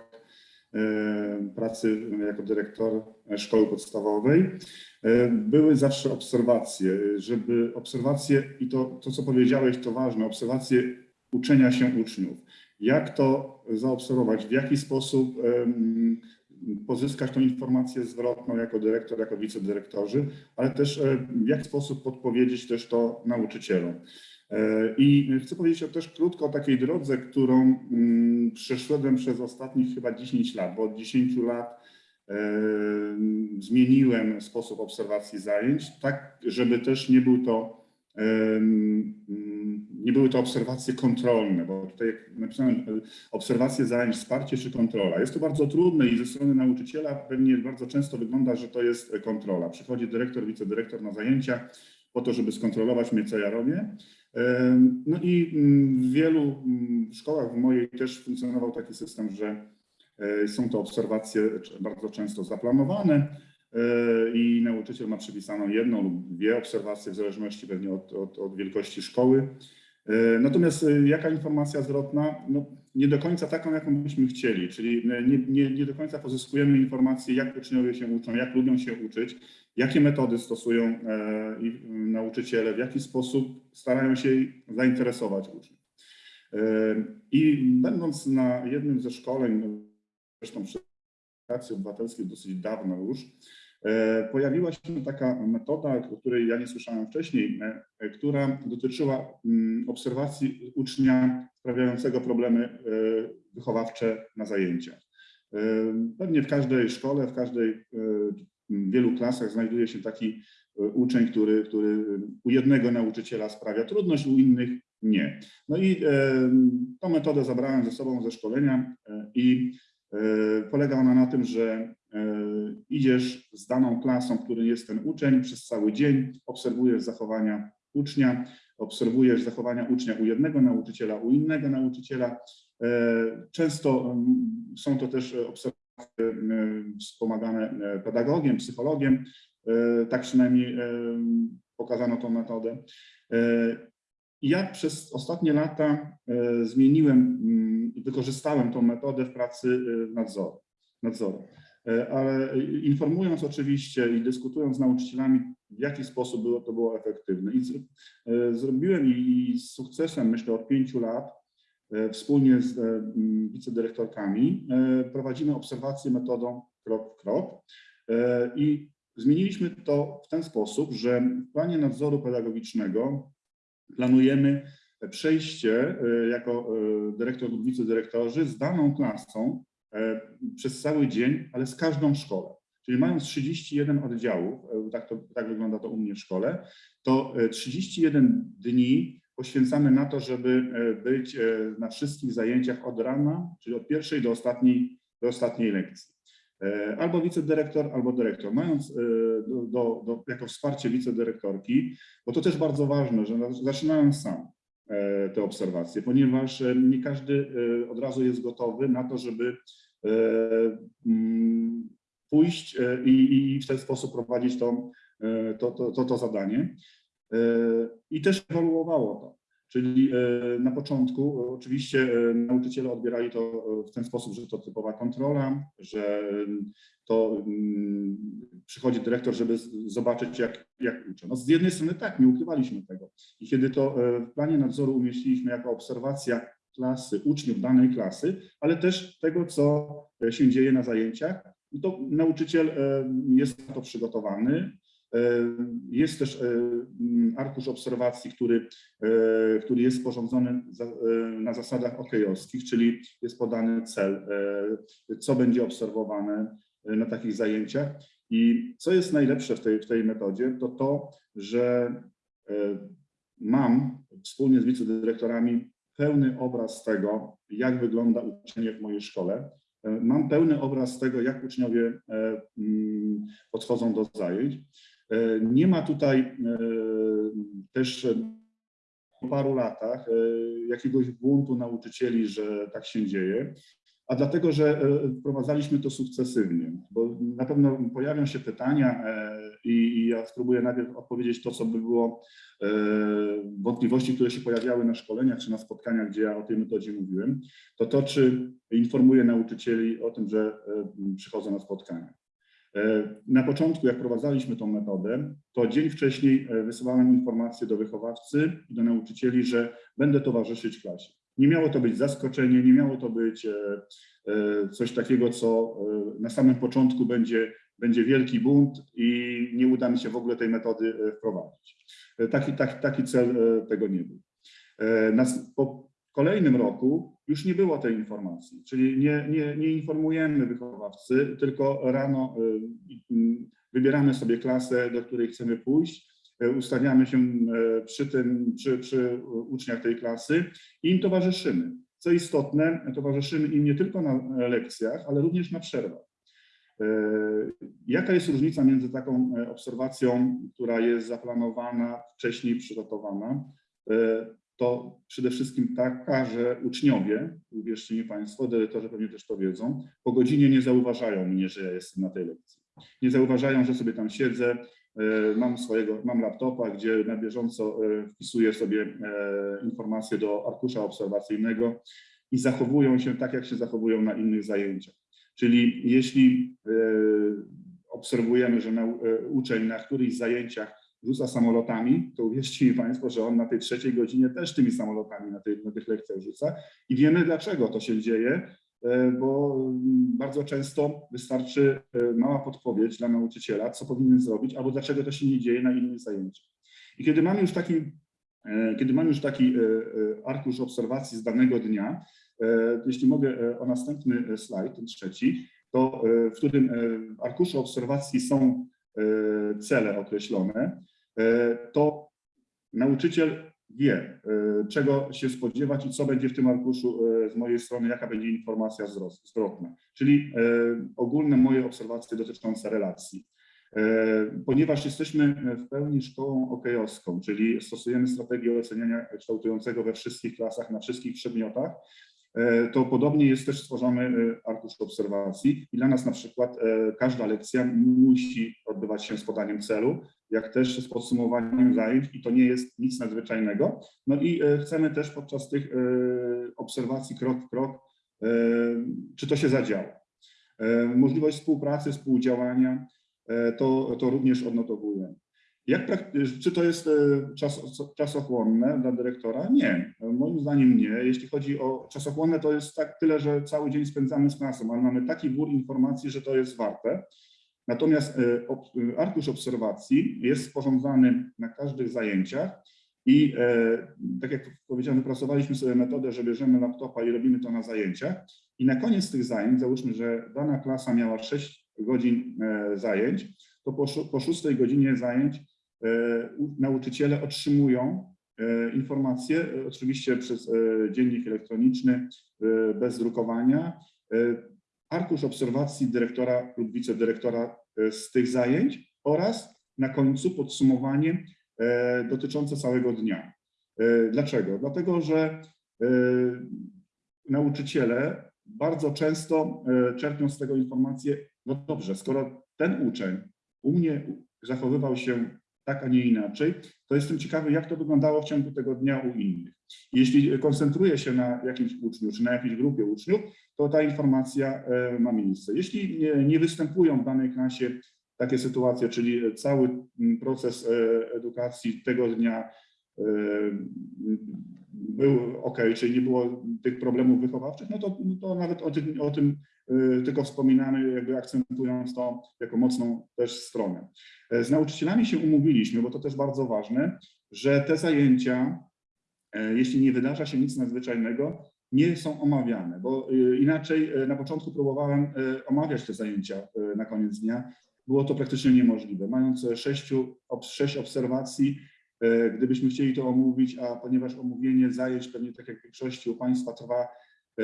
[SPEAKER 4] e, pracy jako dyrektor szkoły podstawowej, były zawsze obserwacje, żeby obserwacje i to, to co powiedziałeś, to ważne, obserwacje uczenia się uczniów. Jak to zaobserwować, w jaki sposób pozyskać tą informację zwrotną jako dyrektor, jako wicedyrektorzy, ale też e, w jaki sposób podpowiedzieć też to nauczycielom. E, I chcę powiedzieć też krótko o takiej drodze, którą mm, przeszedłem przez ostatnich chyba 10 lat, bo od 10 lat e, zmieniłem sposób obserwacji zajęć, tak żeby też nie był to nie były to obserwacje kontrolne, bo tutaj jak napisałem e, obserwacje zajęć, wsparcie czy kontrola. Jest to bardzo trudne i ze strony nauczyciela pewnie bardzo często wygląda, że to jest e, kontrola. Przychodzi dyrektor, wicedyrektor na zajęcia po to, żeby skontrolować mnie, co ja robię. No i mm, w wielu mm, szkołach, w mojej też funkcjonował taki system, że e, są to obserwacje bardzo często zaplanowane, i nauczyciel ma przypisaną jedną lub dwie obserwacje w zależności pewnie od, od, od wielkości szkoły. E, Natomiast e, jaka informacja zwrotna? No, nie do końca taką, jaką byśmy chcieli, czyli nie, nie, nie do końca pozyskujemy informacje, jak uczniowie się uczą, jak lubią się uczyć, jakie metody stosują e, i, m, nauczyciele, w jaki sposób starają się zainteresować uczniów. E, I będąc na jednym ze szkoleń, zresztą przy edukacji obywatelskiej dosyć dawno już, e, pojawiła się taka metoda, o której ja nie słyszałem wcześniej, e, która dotyczyła mm, obserwacji ucznia sprawiającego problemy e, wychowawcze na zajęciach. Pewnie w każdej szkole, w każdej, w wielu klasach znajduje się taki uczeń, który, który u jednego nauczyciela sprawia trudność, u innych nie. No i tą metodę zabrałem ze sobą ze szkolenia i polega ona na tym, że e, idziesz z daną klasą, w której jest ten uczeń przez cały dzień, obserwujesz zachowania ucznia, obserwujesz zachowania ucznia u jednego nauczyciela, u innego nauczyciela. E, Często są to też obserwacje wspomagane e, pedagogiem, psychologiem, E, tak przynajmniej e, pokazano tą metodę. E, Ja przez ostatnie lata e, zmieniłem wykorzystałem tą metodę w pracy e, nadzoru. nadzoru. E, Ale informując oczywiście i dyskutując z nauczycielami, w jaki sposób było, to było efektywne. I e, zrobiłem i z sukcesem, myślę, od pięciu lat e, wspólnie z wicedyrektorkami prowadzimy obserwację metodą krok w krok. I zmieniliśmy to w ten sposób, że w planie nadzoru pedagogicznego planujemy przejście e, jako e, dyrektor lub wicedyrektorzy z daną klasą e, przez cały dzień, ale z każdą szkołą. Czyli mając 31 oddziałów, tak, to, tak wygląda to u mnie w szkole, to e, 31 dni poświęcamy na to, żeby być na wszystkich zajęciach od rana, czyli od pierwszej do ostatniej, do ostatniej lekcji. Albo wicedyrektor, albo dyrektor. Mając do, do, do, jako wsparcie wicedyrektorki, bo to też bardzo ważne, że na- zaczynałem sam te obserwacje, ponieważ e, nie każdy e, od razu jest gotowy na to, żeby e, mm, pójść e, i, w ten sposób prowadzić to, e, to, to, to, to zadanie. E, I też ewoluowało to. Czyli e, na początku e, oczywiście e, nauczyciele odbierali to w ten sposób, że to typowa kontrola, że to przychodzi dyrektor, żeby zobaczyć, jak, jak uczę. No z jednej strony tak, nie ukrywaliśmy tego. I kiedy to w planie nadzoru umieściliśmy jako obserwacja klasy, uczniów danej klasy, ale też tego, co się dzieje na zajęciach, to nauczyciel jest na to przygotowany. E, Jest też e, m, arkusz obserwacji, który, e, który jest sporządzony na zasadach okejowskich, czyli jest podany cel, co będzie obserwowane na takich zajęciach. I co jest najlepsze w tej, w tej metodzie, to to, że mam wspólnie z wicedyrektorami pełny obraz tego, jak wygląda uczenie w mojej szkole. Mam pełny obraz tego, jak uczniowie mm, podchodzą do zajęć. E, Nie ma tutaj e, też po paru latach e, jakiegoś buntu nauczycieli, że tak się dzieje, a dlatego, że wprowadzaliśmy to sukcesywnie, bo na pewno pojawią się pytania i, ja spróbuję najpierw odpowiedzieć to, co by było wątpliwości, które się pojawiały na szkoleniach czy na spotkaniach, gdzie ja o tej metodzie mówiłem, to to, czy informuję nauczycieli o tym, że przychodzą na spotkania. E, Na początku, jak prowadzaliśmy tą metodę, to dzień wcześniej e, wysyłałem informację do wychowawcy i do nauczycieli, że będę towarzyszyć klasie. Nie miało to być zaskoczenie, nie miało to być e, coś takiego, co na samym początku będzie, będzie wielki bunt i nie uda mi się w ogóle tej metody wprowadzić. Taki, taki, taki cel tego nie był. Po kolejnym roku już nie było tej informacji, czyli nie, nie, nie informujemy wychowawcy, tylko rano e, m, wybieramy sobie klasę, do której chcemy pójść, e, ustawiamy się przy tym, przy, przy uczniach tej klasy i im towarzyszymy. Co istotne, towarzyszymy im nie tylko na lekcjach, ale również na przerwach. Jaka jest różnica między taką obserwacją, która jest zaplanowana, wcześniej przygotowana? To przede wszystkim taka, że uczniowie, uwierzcie mi Państwo, dyrektorzy pewnie też to wiedzą, po godzinie nie zauważają mnie, że ja jestem na tej lekcji. Nie zauważają, że sobie tam siedzę, e, mam swojego, mam laptopa, gdzie na bieżąco e, wpisuję sobie e, informacje do arkusza obserwacyjnego i zachowują się tak, jak się zachowują na innych zajęciach. Czyli jeśli obserwujemy, że uczeń na którychś zajęciach rzuca samolotami, to uwierzcie mi Państwo, że on na tej trzeciej godzinie też tymi samolotami na, tej, na tych lekcjach rzuca i wiemy dlaczego to się dzieje, e, bo mm, bardzo często wystarczy e, mała podpowiedź dla nauczyciela, co powinien zrobić, albo dlaczego to się nie dzieje na innych zajęciach. I kiedy mamy już taki, e, kiedy mamy już taki arkusz obserwacji z danego dnia, jeśli mogę o następny slajd, ten trzeci, to w którym w arkuszu obserwacji są cele określone, to nauczyciel wie, e, czego się spodziewać i co będzie w tym arkuszu e, z mojej strony, jaka będzie informacja zwrot- zwrotna, czyli e, ogólne moje obserwacje dotyczące relacji. E, Ponieważ jesteśmy w pełni szkołą okejowską, czyli stosujemy strategię oceniania kształtującego we wszystkich klasach, na wszystkich przedmiotach, e, to podobnie jest też stworzony e, arkusz obserwacji i dla nas na przykład e, każda lekcja musi odbywać się z podaniem celu, jak też z podsumowaniem zajęć i to nie jest nic nadzwyczajnego. No i e, chcemy też podczas tych e, obserwacji krok w krok, e, czy to się zadziało. Możliwość współpracy, współdziałania, to, to również odnotowujemy. Jak, czy to jest czas, czasochłonne dla dyrektora? Nie, moim zdaniem nie. Jeśli chodzi o czasochłonne, to jest tak tyle, że cały dzień spędzamy z klasą, ale mamy taki wór informacji, że to jest warte. Natomiast ob- e, arkusz obserwacji jest sporządzany na każdych zajęciach i e, tak jak powiedziałem, wypracowaliśmy sobie metodę, że bierzemy laptopa i robimy to na zajęciach. I na koniec tych zajęć, załóżmy, że dana klasa miała 6 godzin e, zajęć, to po, szó- po szóstej godzinie zajęć e, nauczyciele otrzymują informacje, oczywiście przez dziennik elektroniczny, bez drukowania, arkusz obserwacji dyrektora lub wicedyrektora e, z tych zajęć oraz na końcu podsumowanie e, dotyczące całego dnia. E, Dlaczego? Dlatego, że nauczyciele bardzo często czerpią z tego informacje, no dobrze, skoro ten uczeń u mnie zachowywał się tak, a nie inaczej, to jestem ciekawy, jak to wyglądało w ciągu tego dnia u innych. Jeśli koncentruję się na jakimś uczniu, czy na jakiejś grupie uczniów, to ta informacja e, ma miejsce. Jeśli nie, występują w danej klasie takie sytuacje, czyli cały mm, proces e, edukacji tego dnia był ok, czyli nie było tych problemów wychowawczych, no to, no to nawet o tym, o tym e, tylko wspominamy, jakby akcentując to jako mocną też stronę. E, Z nauczycielami się umówiliśmy, bo to też bardzo ważne, że te zajęcia, e, jeśli nie wydarza się nic nadzwyczajnego, nie są omawiane, bo e, inaczej na początku próbowałem omawiać te zajęcia na koniec dnia było to praktycznie niemożliwe. Mając sześciu, sześć obserwacji, gdybyśmy chcieli to omówić, a ponieważ omówienie zajęć pewnie tak jak w większości u Państwa trwa e,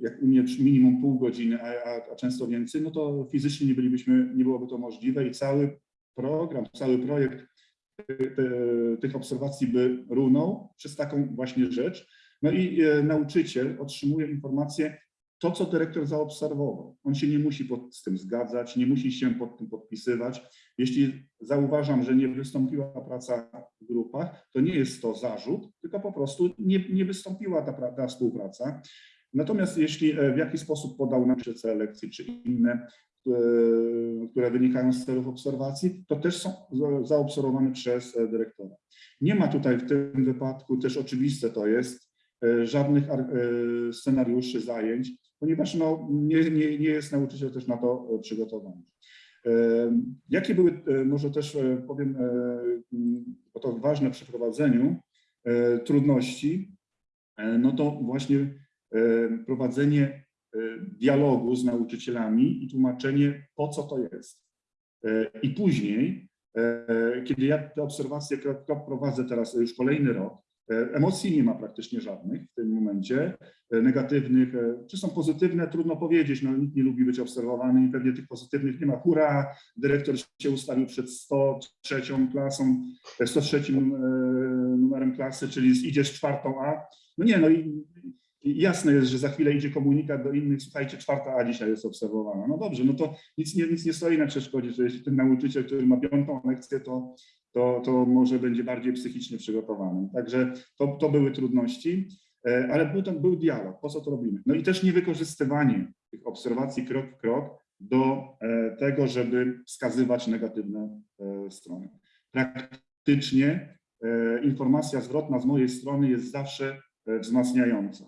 [SPEAKER 4] jak u mnie minimum pół godziny, a, a, często więcej, no to fizycznie nie bylibyśmy, nie byłoby to możliwe i cały program, cały projekt e, tych obserwacji by runął przez taką właśnie rzecz. No i e, nauczyciel otrzymuje informację, to co dyrektor zaobserwował. On się nie musi pod, z tym zgadzać, nie musi się pod tym podpisywać. Jeśli zauważam, że nie wystąpiła praca w grupach, to nie jest to zarzut, tylko po prostu nie, nie wystąpiła ta, ta współpraca. Natomiast jeśli e, w jakiś sposób podał nam cele lekcji czy inne, e, które wynikają z celów obserwacji, to też są za- zaobserwowane przez e, dyrektora. Nie ma tutaj w tym wypadku, też oczywiste to jest, żadnych ar- scenariuszy zajęć, ponieważ no, nie, nie, nie jest nauczyciel też na to e, przygotowany. E, Jakie były, e, może też powiem, bo to ważne przy prowadzeniu, trudności, no to właśnie prowadzenie dialogu z nauczycielami i tłumaczenie, po co to jest. I później, kiedy ja te obserwacje prowadzę teraz już kolejny rok, emocji nie ma praktycznie żadnych w tym momencie, e, negatywnych, e, czy są pozytywne, trudno powiedzieć, no nikt nie lubi być obserwowany i pewnie tych pozytywnych nie ma. Hurra, dyrektor się ustawił przed 103 klasą, e, 103 e, numerem klasy, czyli idziesz czwartą A. No nie, no i jasne jest, że za chwilę idzie komunikat do innych, słuchajcie, czwarta A dzisiaj jest obserwowana. No dobrze, no to nic nie, nic nie stoi na przeszkodzie, że jeśli ten nauczyciel, który ma piątą lekcję, to, to, to może będzie bardziej psychicznie przygotowany. Także to, to były trudności, e, ale był, tam, był dialog, po co to robimy. No i też niewykorzystywanie tych obserwacji krok w krok do e, tego, żeby wskazywać negatywne e, strony. Praktycznie informacja zwrotna z mojej strony jest zawsze wzmacniająca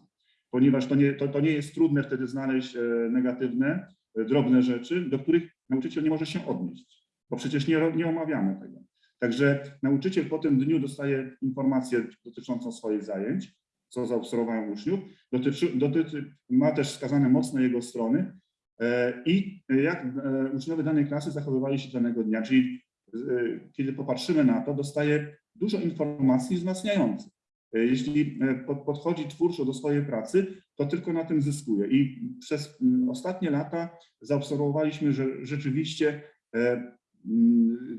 [SPEAKER 4] ponieważ to nie, to, to nie jest trudne wtedy znaleźć negatywne, drobne rzeczy, do których nauczyciel nie może się odnieść, bo przecież nie, nie omawiamy tego. Także nauczyciel po tym dniu dostaje informację dotyczącą swoich zajęć, co zaobserwowałem uczniów, dotyczy, dotyczy, ma też wskazane mocne jego strony e, i jak e, uczniowie danej klasy zachowywali się danego dnia, czyli e, kiedy popatrzymy na to, dostaje dużo informacji wzmacniających. Jeśli pod- podchodzi twórczo do swojej pracy, to tylko na tym zyskuje. I przez ostatnie lata zaobserwowaliśmy, że rzeczywiście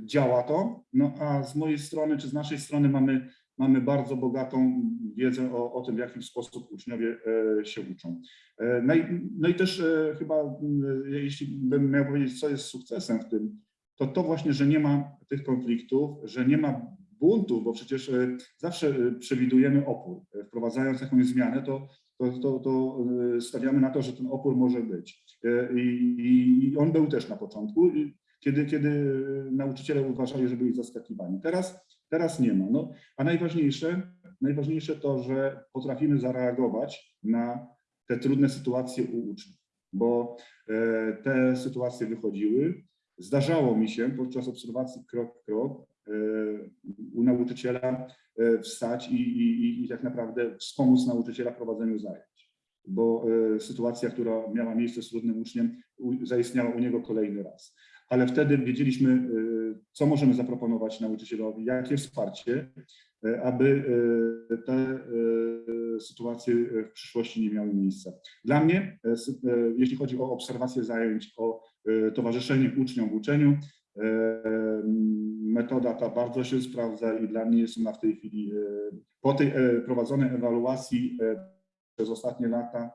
[SPEAKER 4] działa to. No a z mojej strony, czy z naszej strony mamy, mamy bardzo bogatą wiedzę o, o tym, w jaki sposób uczniowie e, się uczą. E, No i, no i też e, chyba, mm, jeśli bym miał powiedzieć, co jest sukcesem w tym, to to właśnie, że nie ma tych konfliktów, że nie ma buntów, bo przecież zawsze przewidujemy opór. Wprowadzając jakąś zmianę, to, to, to, to stawiamy na to, że ten opór może być. I, i on był też na początku, kiedy, kiedy nauczyciele uważali, że byli zaskakiwani. Teraz, teraz nie ma. No, a najważniejsze, najważniejsze to, że potrafimy zareagować na te trudne sytuacje u uczniów, bo e, te sytuacje wychodziły. Zdarzało mi się podczas obserwacji krok w krok e, u nauczyciela e, wstać i, i, i- tak naprawdę wspomóc nauczyciela w prowadzeniu zajęć, bo sytuacja, która miała miejsce z trudnym uczniem, zaistniała u niego kolejny raz. Ale wtedy wiedzieliśmy, e, co możemy zaproponować nauczycielowi, jakie wsparcie, e, aby e, te sytuacje w przyszłości nie miały miejsca. Dla mnie, jeśli chodzi o obserwację zajęć, o towarzyszenie uczniom w uczeniu, metoda ta bardzo się sprawdza i dla mnie jest ona w tej chwili, po tej prowadzonej ewaluacji przez ostatnie lata,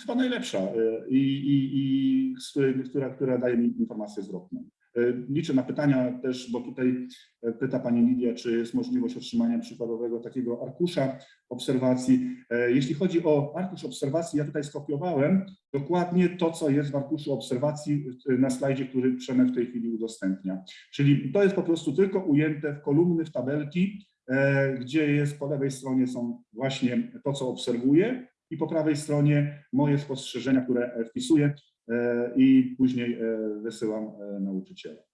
[SPEAKER 4] chyba najlepsza e, i, i, i z która, która daje mi informację zwrotną. E, Liczę na pytania też, bo tutaj e, pyta Pani Lidia, czy jest możliwość otrzymania przykładowego takiego arkusza obserwacji. Jeśli chodzi o arkusz obserwacji, ja tutaj skopiowałem dokładnie to, co jest w arkuszu obserwacji na slajdzie, który Przemek w tej chwili udostępnia. Czyli to jest po prostu tylko ujęte w kolumny, w tabelki, gdzie jest po lewej stronie są właśnie to, co obserwuję i po prawej stronie moje spostrzeżenia, które e, wpisuję e, i później e, wysyłam nauczycielom.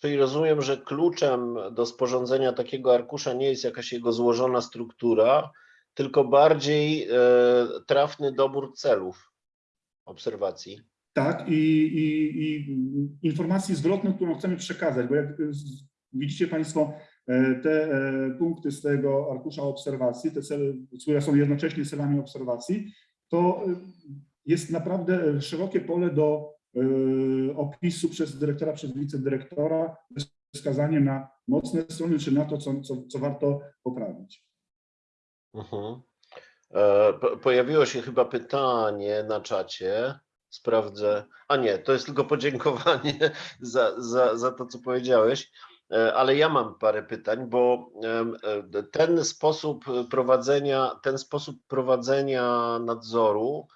[SPEAKER 2] Czyli rozumiem, że kluczem do sporządzenia takiego arkusza nie jest jakaś jego złożona struktura, tylko bardziej trafny dobór celów obserwacji.
[SPEAKER 4] Tak, i, i, i informacji zwrotną, którą chcemy przekazać, bo jak widzicie Państwo, te e, punkty z tego arkusza obserwacji, te cele, które są jednocześnie celami obserwacji, to e, jest naprawdę szerokie pole do e, opisu przez dyrektora, przez wicedyrektora, wskazanie na mocne strony, czy na to, co, co, co warto poprawić.
[SPEAKER 2] Mhm. E, po- Pojawiło się chyba pytanie na czacie. Sprawdzę. A nie, to jest tylko podziękowanie za, za, za to, co powiedziałeś. E, Ale ja mam parę pytań, bo e, ten sposób prowadzenia, ten sposób prowadzenia nadzoru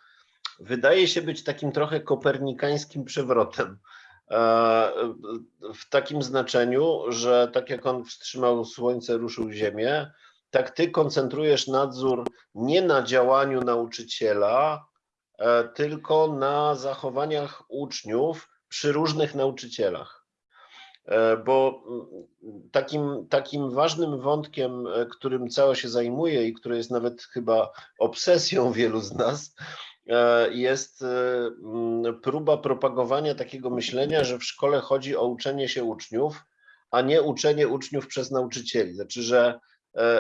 [SPEAKER 2] wydaje się być takim trochę kopernikańskim przewrotem. E, W takim znaczeniu, że tak jak on wstrzymał słońce, ruszył ziemię, tak ty koncentrujesz nadzór nie na działaniu nauczyciela, tylko na zachowaniach uczniów przy różnych nauczycielach. E, Bo mm, takim, takim ważnym wątkiem, e, którym cała się zajmuje i który jest nawet chyba obsesją wielu z nas, e, jest mm, próba propagowania takiego myślenia, że w szkole chodzi o uczenie się uczniów, a nie uczenie uczniów przez nauczycieli. Znaczy, że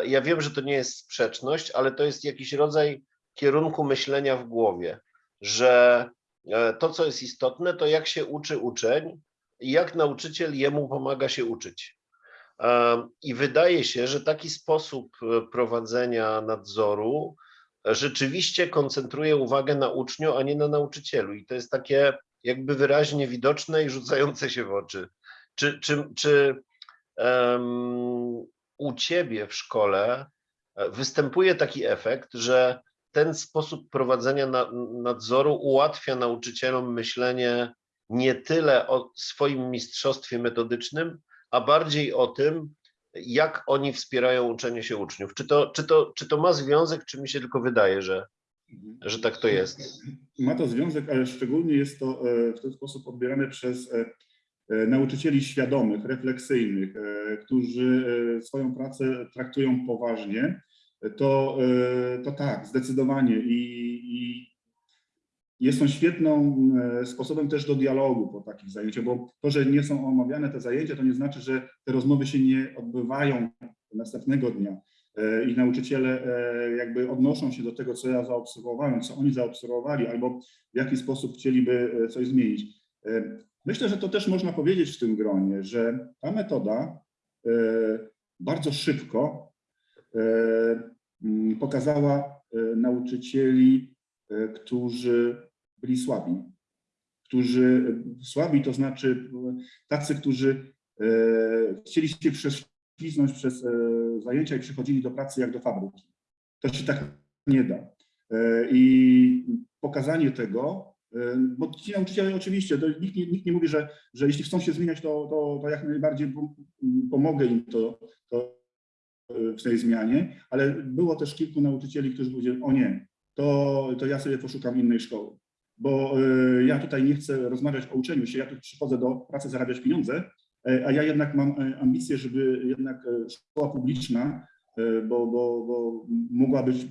[SPEAKER 2] Ja wiem, że to nie jest sprzeczność, ale to jest jakiś rodzaj kierunku myślenia w głowie, że to, co jest istotne, to jak się uczy uczeń jak nauczyciel jemu pomaga się uczyć. I wydaje się, że taki sposób e, prowadzenia nadzoru e, rzeczywiście koncentruje uwagę na uczniu, a nie na nauczycielu. I to jest takie jakby wyraźnie widoczne i rzucające się w oczy. Czy, czy, czy em, u ciebie w szkole e, występuje taki efekt, że ten sposób prowadzenia na, nadzoru ułatwia nauczycielom myślenie nie tyle o swoim mistrzostwie metodycznym, a bardziej o tym, jak oni wspierają uczenie się uczniów. Czy to, czy to, czy to ma związek, czy mi się tylko wydaje, że, że tak to jest?
[SPEAKER 4] Ma to związek, ale szczególnie jest to e, w ten sposób odbierane przez e, e, nauczycieli świadomych, refleksyjnych, którzy swoją pracę traktują poważnie. To, to tak, zdecydowanie. I, i jest on świetną e, sposobem też do dialogu po takich zajęciach, bo to, że nie są omawiane te zajęcia, to nie znaczy, że te rozmowy się nie odbywają następnego dnia e, i nauczyciele e, jakby odnoszą się do tego, co ja zaobserwowałem, co oni zaobserwowali, albo w jaki sposób chcieliby coś zmienić. Myślę, że to też można powiedzieć w tym gronie, że ta metoda bardzo szybko pokazała nauczycieli, którzy byli słabi. Którzy słabi, to znaczy tacy, którzy e, chcieli się prześliznąć przez e, zajęcia i przychodzili do pracy jak do fabryki. To się tak nie da. E, I pokazanie tego, bo ci nauczyciele oczywiście, nikt, nikt nie mówi, że, że jeśli chcą się zmieniać, to, to, to jak najbardziej pom- pomogę im to, to w tej zmianie, ale było też kilku nauczycieli, którzy powiedzieli, o nie, to, to ja sobie poszukam innej szkoły, bo e, ja tutaj nie chcę rozmawiać o uczeniu się, ja tu przychodzę do pracy zarabiać pieniądze, e, a ja jednak mam e, ambicje, żeby jednak szkoła publiczna, bo, bo, bo mogła być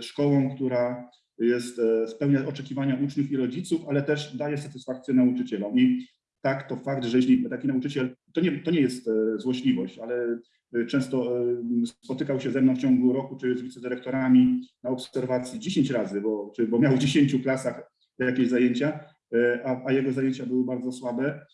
[SPEAKER 4] szkołą, która jest, spełnia oczekiwania uczniów i rodziców, ale też daje satysfakcję nauczycielom. I tak, to fakt, że jeśli taki nauczyciel, to nie, to nie jest złośliwość, ale często e, spotykał się ze mną w ciągu roku, czy z wicedyrektorami na obserwacji 10 razy, bo, czy, bo miał w 10 klasach jakieś zajęcia, e, a, a jego zajęcia były bardzo słabe.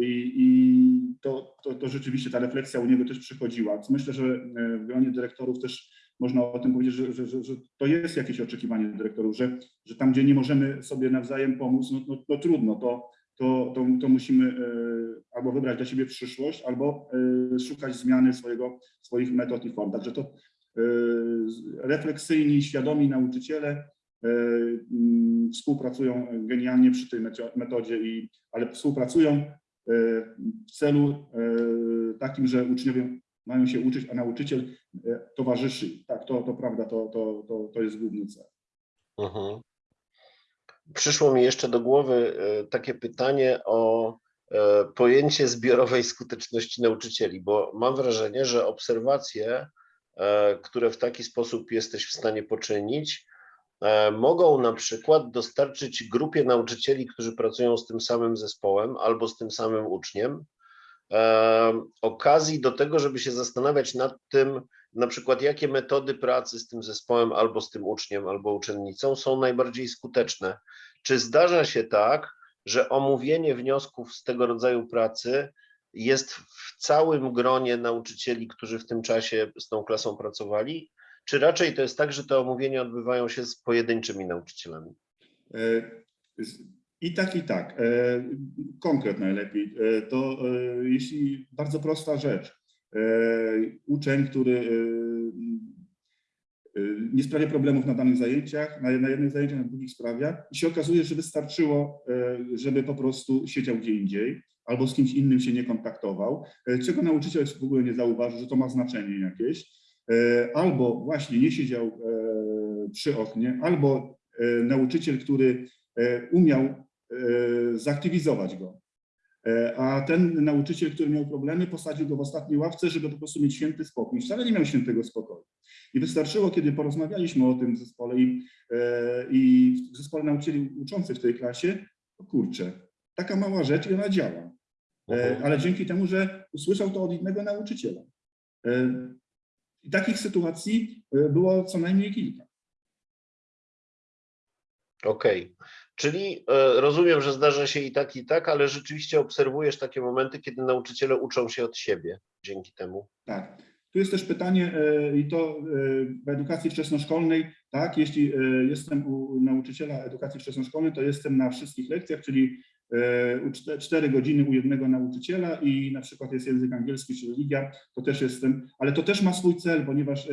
[SPEAKER 4] I, i to, to, to rzeczywiście ta refleksja u niego też przychodziła. Myślę, że w gronie dyrektorów też można o tym powiedzieć, że, że, że, że to jest jakieś oczekiwanie dyrektorów, że, że tam, gdzie nie możemy sobie nawzajem pomóc, no, no, no trudno, to, to, to, to musimy e, albo wybrać dla siebie przyszłość, albo e, szukać zmiany swojego, swoich metod i form. Także to e, refleksyjni, świadomi nauczyciele mm, współpracują genialnie przy tej metodzie, i, ale współpracują w celu takim, że uczniowie mają się uczyć, a nauczyciel towarzyszy. Tak, to, to prawda, to, to, to, to jest główny cel.
[SPEAKER 2] Mhm. Przyszło mi jeszcze do głowy e, takie pytanie o e, pojęcie zbiorowej skuteczności nauczycieli, bo mam wrażenie, że obserwacje, e, które w taki sposób jesteś w stanie poczynić, mogą na przykład dostarczyć grupie nauczycieli, którzy pracują z tym samym zespołem albo z tym samym uczniem, okazji do tego, żeby się zastanawiać nad tym, na przykład jakie metody pracy z tym zespołem albo z tym uczniem, albo uczennicą są najbardziej skuteczne. Czy zdarza się tak, że omówienie wniosków z tego rodzaju pracy jest w całym gronie nauczycieli, którzy w tym czasie z tą klasą pracowali, czy raczej to jest tak, że te omówienia odbywają się z pojedynczymi nauczycielami?
[SPEAKER 4] E, I tak, i tak. E, Konkret najlepiej. E, To jeśli bardzo prosta rzecz. E, Uczeń, który e, e, nie sprawia problemów na danych zajęciach, na jednych zajęciach, na drugich sprawia i się okazuje, że wystarczyło, żeby po prostu siedział gdzie indziej albo z kimś innym się nie kontaktował, czego nauczyciel w ogóle nie zauważy, że to ma znaczenie jakieś, albo właśnie nie siedział przy oknie, albo nauczyciel, który umiał zaktywizować go. E, A ten nauczyciel, który miał problemy, posadził go w ostatniej ławce, żeby po prostu mieć święty spokój. Wcale nie miał świętego spokoju. I wystarczyło, kiedy porozmawialiśmy o tym w zespole i, e, i w zespole nauczycieli uczących w tej klasie, o kurczę, taka mała rzecz i ona działa. E, Ale dzięki temu, że usłyszał to od innego nauczyciela. I takich sytuacji było co najmniej kilka.
[SPEAKER 2] Okej, czyli e, rozumiem, że zdarza się i tak, i tak, ale rzeczywiście obserwujesz takie momenty, kiedy nauczyciele uczą się od siebie dzięki temu.
[SPEAKER 4] Tak. Tu jest też pytanie, e, i to e, w edukacji wczesnoszkolnej, tak, jeśli jestem u nauczyciela edukacji wczesnoszkolnej, to jestem na wszystkich lekcjach, czyli e, u czte- cztery godziny u jednego nauczyciela i na przykład jest język angielski czy religia, to też jestem, ale to też ma swój cel, ponieważ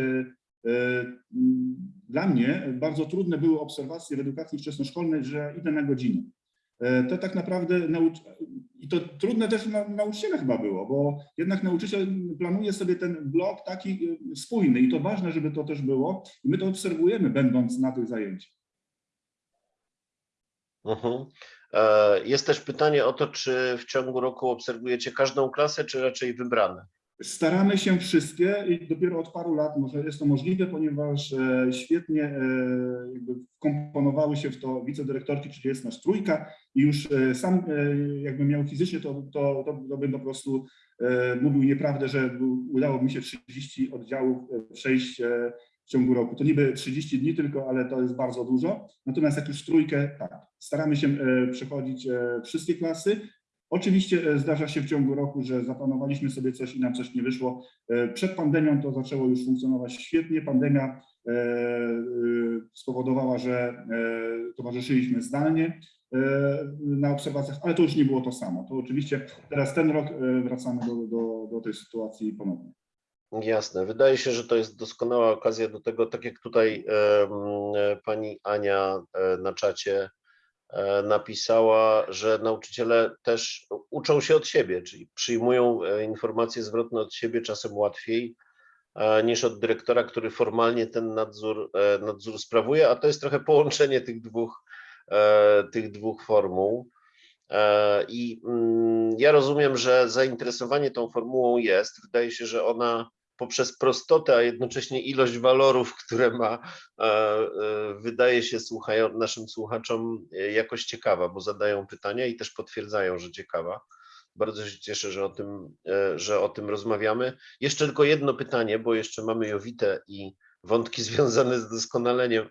[SPEAKER 4] dla mnie bardzo trudne były obserwacje w edukacji wczesnoszkolnej, że idę na godzinę. E, To tak naprawdę i to trudne też na nauczyciela chyba było, bo jednak nauczyciel planuje sobie ten blok taki y, spójny i to ważne, żeby to też było i my to obserwujemy będąc na tych zajęciach.
[SPEAKER 2] Mhm. E, Jest też pytanie o to, czy w ciągu roku obserwujecie każdą klasę, czy raczej wybrane?
[SPEAKER 4] Staramy się wszystkie i dopiero od paru lat może jest to możliwe, ponieważ e, świetnie e, jakby wkomponowały się w to wicedyrektorki, czyli jest nas trójka i już e, sam jakby miał fizycznie, to, to, to, to bym po prostu mówił nieprawdę, że udało mi się 30 oddziałów przejść w ciągu roku. To niby 30 dni tylko, ale to jest bardzo dużo. Natomiast jak już trójkę, tak, staramy się przechodzić wszystkie klasy. Oczywiście e, zdarza się w ciągu roku, że zaplanowaliśmy sobie coś i nam coś nie wyszło. E, Przed pandemią to zaczęło już funkcjonować świetnie. Pandemia e, spowodowała, że towarzyszyliśmy zdalnie na obserwacjach, ale to już nie było to samo. To oczywiście teraz ten rok wracamy do, do, do tej sytuacji ponownie.
[SPEAKER 2] Jasne. Wydaje się, że to jest doskonała okazja do tego, tak jak tutaj pani Ania na czacie napisała, że nauczyciele też uczą się od siebie, czyli przyjmują e, informacje zwrotne od siebie czasem łatwiej e, niż od dyrektora, który formalnie ten nadzór, e, nadzór sprawuje, a to jest trochę połączenie tych dwóch, e, tych dwóch formuł. E, I mm, ja rozumiem, że zainteresowanie tą formułą jest. Wydaje się, że ona poprzez prostotę, a jednocześnie ilość walorów, które ma, e, e, wydaje się słuchają, naszym słuchaczom e, jakoś ciekawa, bo zadają pytania i też potwierdzają, że ciekawa. Bardzo się cieszę, że o tym, że o tym rozmawiamy. Jeszcze tylko jedno pytanie, bo jeszcze mamy Jowitę i wątki związane z doskonaleniem,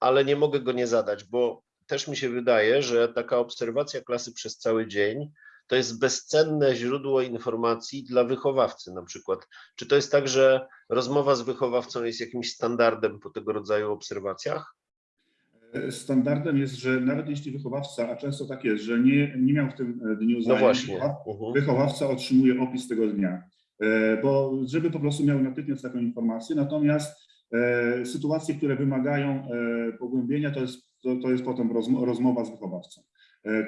[SPEAKER 2] ale nie mogę go nie zadać, bo też mi się wydaje, że taka obserwacja klasy przez cały dzień to jest bezcenne źródło informacji dla wychowawcy na przykład. Czy to jest tak, że rozmowa z wychowawcą jest jakimś standardem po tego rodzaju obserwacjach?
[SPEAKER 4] E, Standardem jest, że nawet jeśli wychowawca, a często tak jest, że nie, nie miał w tym e, dniu
[SPEAKER 2] No
[SPEAKER 4] zajęć,
[SPEAKER 2] Mhm.
[SPEAKER 4] wychowawca otrzymuje opis tego dnia, E, bo żeby po prostu miał natychmiast taką informację. Natomiast sytuacje, które wymagają pogłębienia, to jest, to, to jest potem rozmo- rozmowa z wychowawcą. E,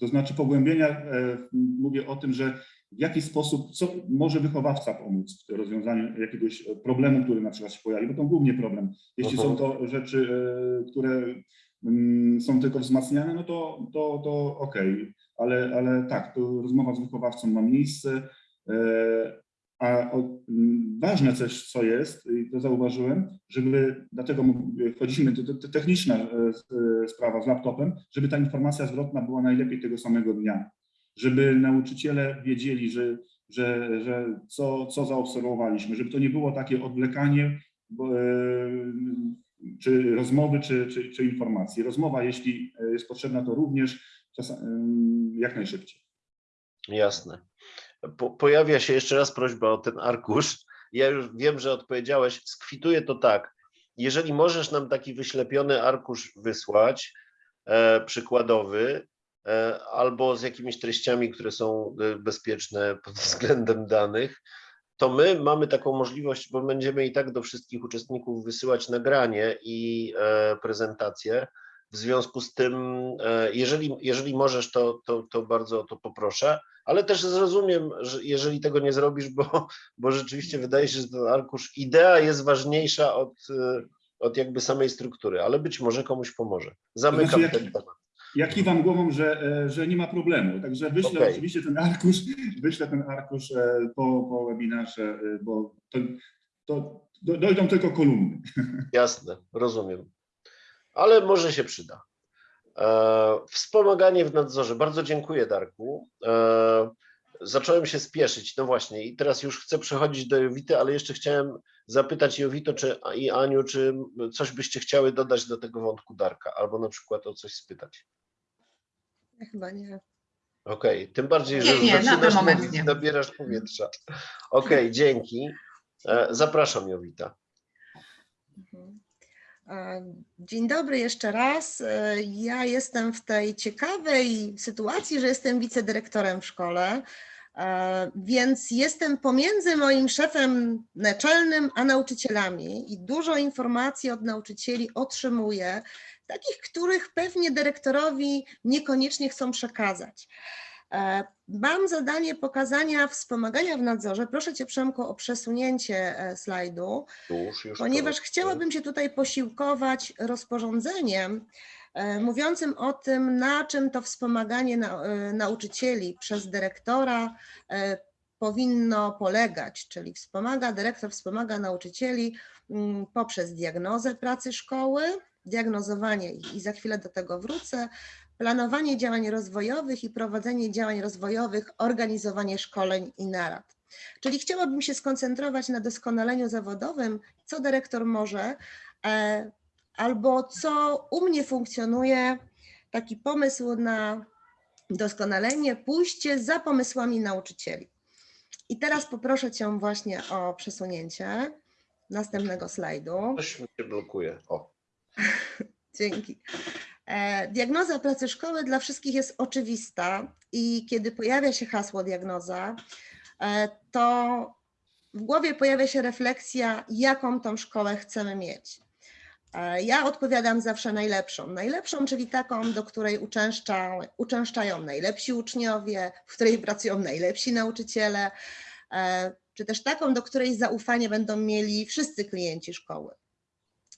[SPEAKER 4] to znaczy pogłębienia, e, mówię o tym, że w jaki sposób, co może wychowawca pomóc w rozwiązaniu jakiegoś problemu, który na przykład się pojawi, bo to głównie problem. Jeśli są to rzeczy, e, które mm, są tylko wzmacniane, no to, to, to okej, ale, ale tak, to rozmowa z wychowawcą ma miejsce. A o, m, ważne coś, co jest, i to zauważyłem, żeby, dlatego wchodzimy, to, to, techniczna e, e, sprawa z laptopem, żeby ta informacja zwrotna była najlepiej tego samego dnia. Żeby nauczyciele wiedzieli, że, że, że co, co zaobserwowaliśmy, żeby to nie było takie odwlekanie e, czy rozmowy, czy, czy, czy informacji. Rozmowa, jeśli jest potrzebna, to również czasem, em, jak najszybciej.
[SPEAKER 2] Jasne. Po, pojawia się jeszcze raz prośba o ten arkusz. Ja już wiem, że odpowiedziałeś. Skwituję to tak. Jeżeli możesz nam taki wyślepiony arkusz wysłać, e, przykładowy, e, albo z jakimiś treściami, które są e, bezpieczne pod względem danych, to my mamy taką możliwość, bo będziemy i tak do wszystkich uczestników wysyłać nagranie i e, prezentację. W związku z tym, e, jeżeli, jeżeli możesz, to, to, to bardzo o to poproszę, ale też zrozumiem, że jeżeli tego nie zrobisz, bo, bo rzeczywiście wydaje się, że ten arkusz, idea jest ważniejsza od, e, od jakby samej struktury, ale być może komuś pomoże. Zamykam
[SPEAKER 4] Znaczy, jak-
[SPEAKER 2] ten temat.
[SPEAKER 4] Ja kiwam głową, że, e, że nie ma problemu. Także wyślę
[SPEAKER 2] Okej.
[SPEAKER 4] oczywiście ten arkusz, wyślę ten arkusz e, po, po webinarze, bo to, to do- dojdą tylko kolumny.
[SPEAKER 2] Jasne, rozumiem. Ale może się przyda. E, wspomaganie w nadzorze. Bardzo dziękuję, Darku. E, zacząłem się spieszyć. No właśnie, i teraz już chcę przechodzić do Jowity, ale jeszcze chciałem zapytać Jowito czy, i Aniu, czy coś byście chciały dodać do tego wątku Darka, albo na przykład o coś spytać.
[SPEAKER 3] Ja chyba nie.
[SPEAKER 2] Okej, tym bardziej, że
[SPEAKER 1] nie, na ten
[SPEAKER 2] zaczynasz
[SPEAKER 1] moment
[SPEAKER 2] mówić,
[SPEAKER 1] nie.
[SPEAKER 2] nabierasz powietrza. Okej, dzięki. E, zapraszam Jowita.
[SPEAKER 3] Mhm. Dzień dobry jeszcze raz. Ja jestem w tej ciekawej sytuacji, że jestem wicedyrektorem w szkole, e, więc jestem pomiędzy moim szefem naczelnym a nauczycielami i dużo informacji od nauczycieli otrzymuję, takich, których pewnie dyrektorowi niekoniecznie chcą przekazać. E, Mam zadanie pokazania wspomagania w nadzorze. Proszę Cię, Przemku, o przesunięcie e, slajdu
[SPEAKER 2] Już, już.
[SPEAKER 3] ponieważ chciałabym się tutaj posiłkować rozporządzeniem e, mówiącym o tym, na czym to wspomaganie na, nauczycieli przez dyrektora powinno polegać, czyli wspomaga, dyrektor wspomaga nauczycieli mm, poprzez diagnozę pracy szkoły, diagnozowanie i za chwilę do tego wrócę, planowanie działań rozwojowych i prowadzenie działań rozwojowych, organizowanie szkoleń i narad. Czyli chciałabym się skoncentrować na doskonaleniu zawodowym, co dyrektor może, e, albo co u mnie funkcjonuje, taki pomysł na doskonalenie, pójście za pomysłami nauczycieli. I teraz poproszę Cię właśnie o przesunięcie następnego slajdu.
[SPEAKER 2] Coś mi się blokuje. O,
[SPEAKER 3] Dzięki. E, Diagnoza pracy szkoły dla wszystkich jest oczywista i kiedy pojawia się hasło diagnoza, e, to w głowie pojawia się refleksja, jaką tą szkołę chcemy mieć. E, Ja odpowiadam zawsze najlepszą. Najlepszą, czyli taką, do której uczęszcza, uczęszczają najlepsi uczniowie, w której pracują najlepsi nauczyciele, czy też taką, do której zaufanie będą mieli wszyscy klienci szkoły.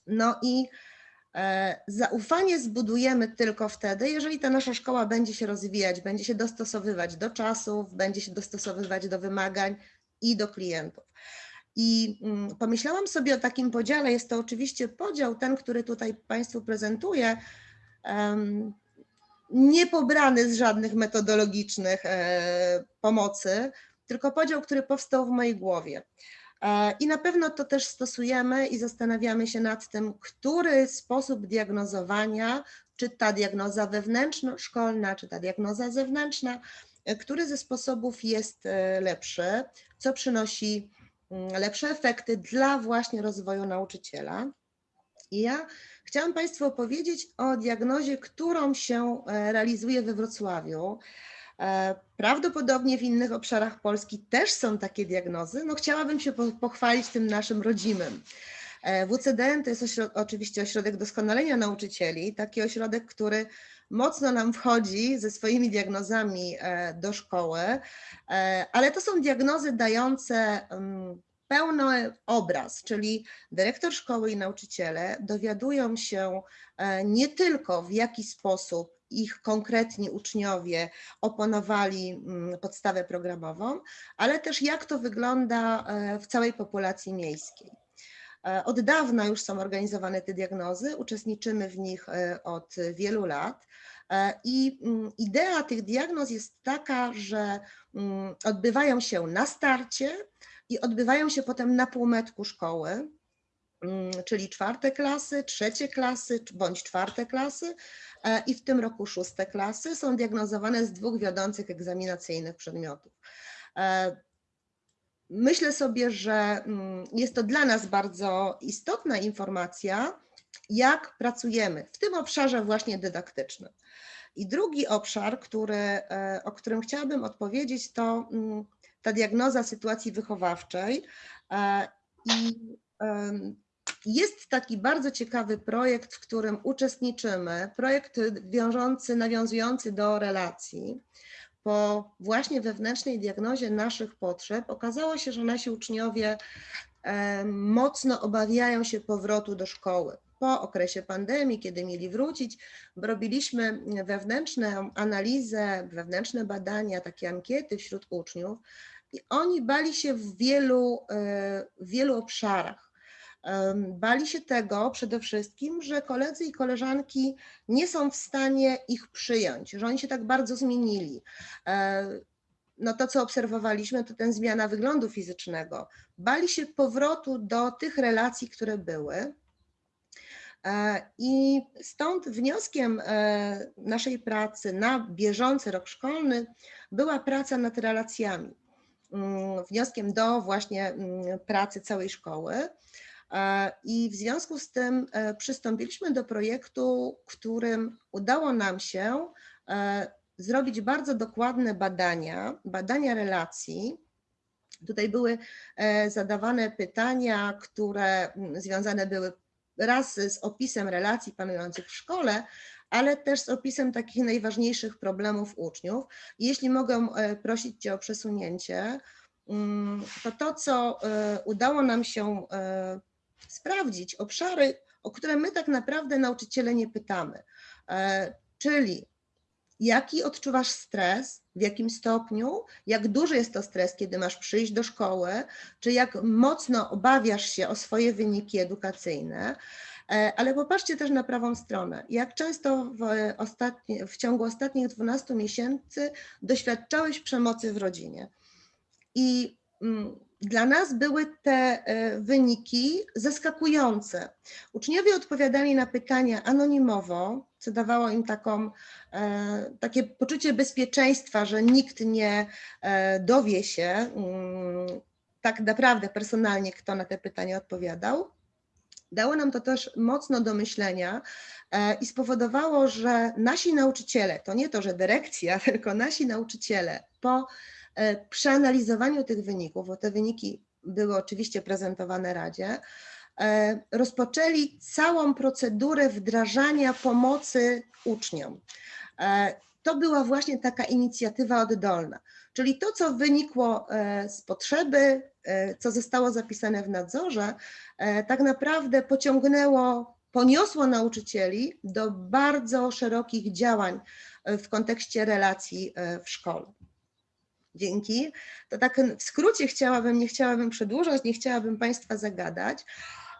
[SPEAKER 3] No i Zaufanie zbudujemy tylko wtedy, jeżeli ta nasza szkoła będzie się rozwijać, będzie się dostosowywać do czasów, będzie się dostosowywać do wymagań i do klientów. I mm, pomyślałam sobie o takim podziale. Jest to oczywiście podział, ten, który tutaj Państwu prezentuję, nie pobrany z żadnych metodologicznych e, pomocy, tylko podział, który powstał w mojej głowie. E, I na pewno to też stosujemy i zastanawiamy się nad tym, który sposób diagnozowania, czy ta diagnoza wewnętrzno-szkolna, czy ta diagnoza zewnętrzna, e, który ze sposobów jest e, lepszy, co przynosi mm, lepsze efekty dla właśnie rozwoju nauczyciela. I ja chciałam Państwu opowiedzieć o diagnozie, którą się realizuje we Wrocławiu. E, Prawdopodobnie w innych obszarach Polski też są takie diagnozy. No chciałabym się po- pochwalić tym naszym rodzimym. E, WCDN to jest ośrod- oczywiście ośrodek doskonalenia nauczycieli, taki ośrodek, który mocno nam wchodzi ze swoimi diagnozami e, do szkoły, ale to są diagnozy dające mm, pełny obraz, czyli dyrektor szkoły i nauczyciele dowiadują się nie tylko w jaki sposób ich konkretni uczniowie oponowali mm, podstawę programową, ale też jak to wygląda e, w całej populacji miejskiej. E, Od dawna już są organizowane te diagnozy, uczestniczymy w nich e, od wielu lat. I mm, idea tych diagnoz jest taka, że mm, odbywają się na starcie i odbywają się potem na półmetku szkoły, czyli czwarte klasy, trzecie klasy bądź czwarte klasy e, i w tym roku szóste klasy są diagnozowane z dwóch wiodących egzaminacyjnych przedmiotów. E, Myślę sobie, że mm, jest to dla nas bardzo istotna informacja, jak pracujemy w tym obszarze właśnie dydaktycznym. I drugi obszar, który, e, o którym chciałabym odpowiedzieć, to mm, ta diagnoza sytuacji wychowawczej. I jest taki bardzo ciekawy projekt, w którym uczestniczymy, projekt wiążący, nawiązujący do relacji. Po właśnie wewnętrznej diagnozie naszych potrzeb okazało się, że nasi uczniowie e, mocno obawiają się powrotu do szkoły. Po okresie pandemii, kiedy mieli wrócić, robiliśmy wewnętrzną analizę, wewnętrzne badania, takie ankiety wśród uczniów i oni bali się w wielu, e, w wielu obszarach. Bali się tego przede wszystkim, że koledzy i koleżanki nie są w stanie ich przyjąć, że oni się tak bardzo zmienili. E, No to, co obserwowaliśmy, to ten zmiana wyglądu fizycznego. Bali się powrotu do tych relacji, które były. E, I stąd wnioskiem e, naszej pracy na bieżący rok szkolny była praca nad relacjami. Mm, Wnioskiem do właśnie mm, pracy całej szkoły. I w związku z tym e, przystąpiliśmy do projektu, którym udało nam się e, zrobić bardzo dokładne badania, badania relacji. Tutaj były e, zadawane pytania, które związane były raz z opisem relacji panujących w szkole, ale też z opisem takich najważniejszych problemów uczniów. Jeśli mogę prosić Cię o przesunięcie, mm, to to, co udało nam się sprawdzić, obszary, o które my tak naprawdę nauczyciele nie pytamy, E, czyli jaki odczuwasz stres, w jakim stopniu, jak duży jest to stres, kiedy masz przyjść do szkoły, czy jak mocno obawiasz się o swoje wyniki edukacyjne. E, Ale popatrzcie też na prawą stronę. Jak często w, w ciągu ostatnich 12 miesięcy doświadczałeś przemocy w rodzinie? I mm, dla nas były te e, wyniki zaskakujące. Uczniowie odpowiadali na pytania anonimowo, co dawało im taką, e, takie poczucie bezpieczeństwa, że nikt nie e, dowie się mm, tak naprawdę personalnie, kto na te pytania odpowiadał. Dało nam to też mocno do myślenia i spowodowało, że nasi nauczyciele, to nie to, że dyrekcja, tylko nasi nauczyciele po e, przeanalizowaniu tych wyników, bo te wyniki były oczywiście prezentowane Radzie, e, rozpoczęli całą procedurę wdrażania pomocy uczniom. E, To była właśnie taka inicjatywa oddolna, czyli to, co wynikło z potrzeby, co zostało zapisane w nadzorze, tak naprawdę pociągnęło, poniosło nauczycieli do bardzo szerokich działań w kontekście relacji w szkole. Dzięki. To tak w skrócie chciałabym, nie chciałabym przedłużać, nie chciałabym Państwa zagadać.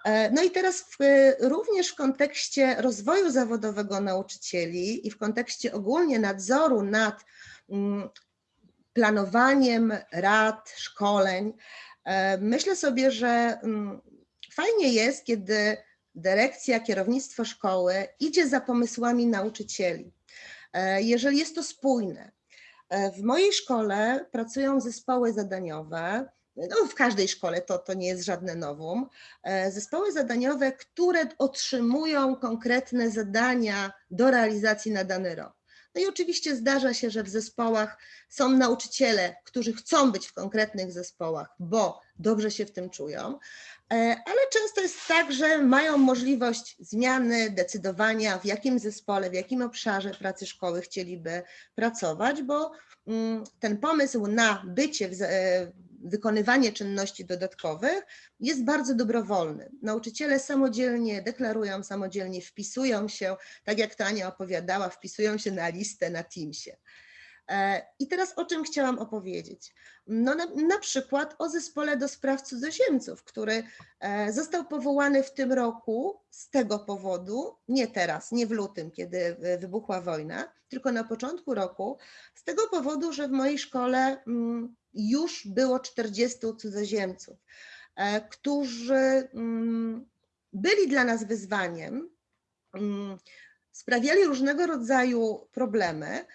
[SPEAKER 3] E, No i teraz w, również w kontekście rozwoju zawodowego nauczycieli i w kontekście ogólnie nadzoru nad mm, planowaniem rad, szkoleń, e, myślę sobie, że mm, fajnie jest, kiedy dyrekcja, kierownictwo szkoły idzie za pomysłami nauczycieli. E, Jeżeli jest to spójne. E, W mojej szkole pracują zespoły zadaniowe, no w każdej szkole to, to nie jest żadne nowum, e, zespoły zadaniowe, które otrzymują konkretne zadania do realizacji na dany rok. No i oczywiście zdarza się, że w zespołach są nauczyciele, którzy chcą być w konkretnych zespołach, bo dobrze się w tym czują, ale często jest tak, że mają możliwość zmiany, decydowania, w jakim zespole, w jakim obszarze pracy szkoły chcieliby pracować, bo mm, ten pomysł na bycie ze- wykonywanie czynności dodatkowych jest bardzo dobrowolny. Nauczyciele samodzielnie deklarują, samodzielnie wpisują się, tak jak to Ania opowiadała, wpisują się na listę na Teamsie. E, I teraz o czym chciałam opowiedzieć? No na, na przykład o zespole do spraw cudzoziemców, który e, został powołany w tym roku z tego powodu, nie teraz, nie w lutym, kiedy e, wybuchła wojna, tylko na początku roku, z tego powodu, że w mojej szkole mm, już było 40 cudzoziemców, którzy mm, byli dla nas wyzwaniem, mm, sprawiali różnego rodzaju problemy.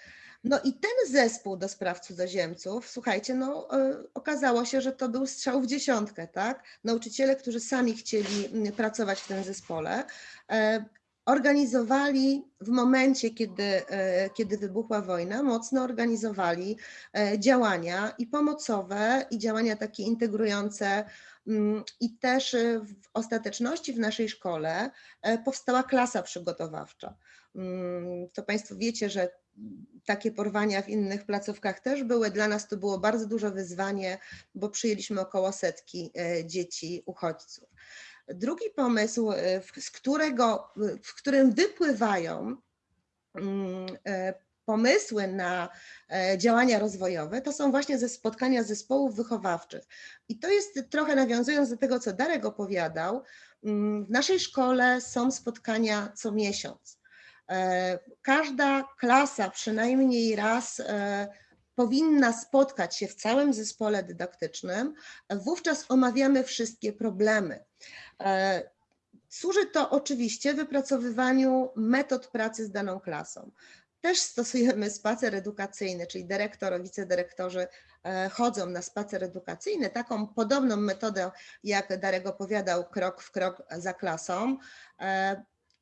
[SPEAKER 3] No i ten zespół do spraw cudzoziemców, słuchajcie, no e, okazało się, że to był strzał w dziesiątkę, tak? Nauczyciele, którzy sami chcieli mm, pracować w tym zespole, e, organizowali w momencie, kiedy, e, kiedy wybuchła wojna, mocno organizowali działania i pomocowe, i działania takie integrujące. mm, I też w ostateczności w naszej szkole powstała klasa przygotowawcza. Mm, To Państwo wiecie, że takie porwania w innych placówkach też były. Dla nas to było bardzo duże wyzwanie, bo przyjęliśmy około setki e, dzieci uchodźców. Drugi pomysł, e, z którego, w którym wypływają mm, e, pomysły na działania rozwojowe, to są właśnie ze spotkania zespołów wychowawczych. I to jest trochę nawiązując do tego, co Darek opowiadał, mm, w naszej szkole są spotkania co miesiąc. E, Każda klasa przynajmniej raz e, powinna spotkać się w całym zespole dydaktycznym. Wówczas omawiamy wszystkie problemy. E, Służy to oczywiście wypracowywaniu metod pracy z daną klasą. Też stosujemy spacer edukacyjny, czyli dyrektor, wicedyrektorzy chodzą na spacer edukacyjny, taką podobną metodę, jak Darek opowiadał, krok w krok za klasą.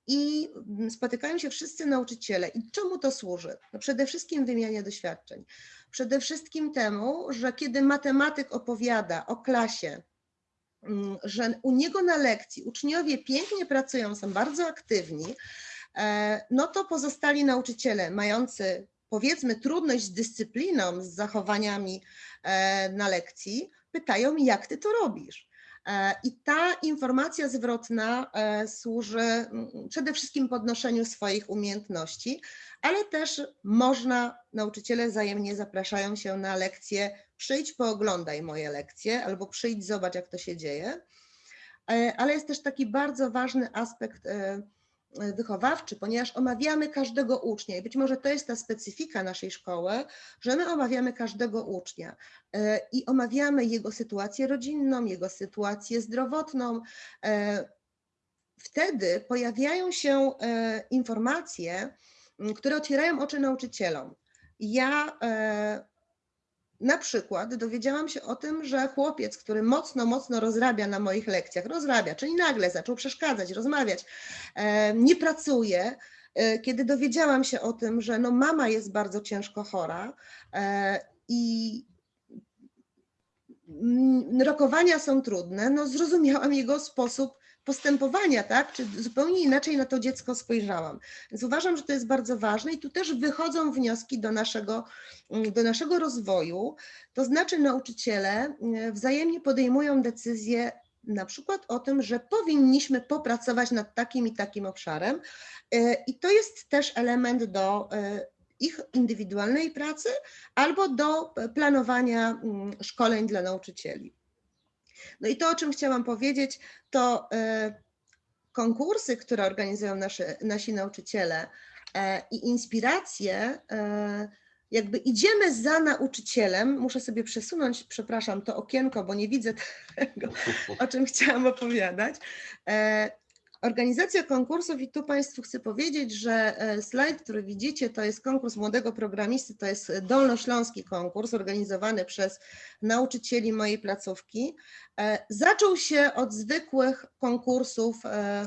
[SPEAKER 3] I mm, spotykają się wszyscy nauczyciele. I czemu to służy? No przede wszystkim wymianie doświadczeń. Przede wszystkim temu, że kiedy matematyk opowiada o klasie, mm, że u niego na lekcji uczniowie pięknie pracują, są bardzo aktywni, e, no to pozostali nauczyciele mający powiedzmy trudność z dyscypliną, z zachowaniami e, na lekcji, pytają, jak ty to robisz? E, I ta informacja zwrotna e, służy mm, przede wszystkim podnoszeniu swoich umiejętności, ale też można, nauczyciele wzajemnie zapraszają się na lekcje, przyjdź pooglądaj moje lekcje, albo przyjdź zobacz jak to się dzieje. E, Ale jest też taki bardzo ważny aspekt wychowawczy, ponieważ omawiamy każdego ucznia i być może to jest ta specyfika naszej szkoły, że my omawiamy każdego ucznia e, i omawiamy jego sytuację rodzinną, jego sytuację zdrowotną. e, Wtedy pojawiają się e, informacje, które otwierają oczy nauczycielom. Ja e, na przykład dowiedziałam się o tym, że chłopiec, który mocno, mocno rozrabia na moich lekcjach, rozrabia, czyli nagle zaczął przeszkadzać, rozmawiać, e, nie pracuje. E, Kiedy dowiedziałam się o tym, że no mama jest bardzo ciężko chora e, i rokowania są trudne, no zrozumiałam jego sposób postępowania, tak? Czy zupełnie inaczej na to dziecko spojrzałam. Więc uważam, że to jest bardzo ważne i tu też wychodzą wnioski do naszego, mm, do naszego rozwoju. To znaczy nauczyciele e, wzajemnie podejmują decyzje na przykład o tym, że powinniśmy popracować nad takim i takim obszarem e, i to jest też element do e, ich indywidualnej pracy albo do e, planowania mm, szkoleń dla nauczycieli. No i to, o czym chciałam powiedzieć, to e, konkursy, które organizują nasze, nasi nauczyciele e, i inspiracje, e, jakby idziemy za nauczycielem. Muszę sobie przesunąć, przepraszam, to okienko, bo nie widzę tego, o czym chciałam opowiadać. Organizacja konkursów i tu Państwu chcę powiedzieć, że e, slajd, który widzicie, to jest konkurs młodego programisty, to jest dolnośląski konkurs organizowany przez nauczycieli mojej placówki. E, Zaczął się od zwykłych konkursów, e,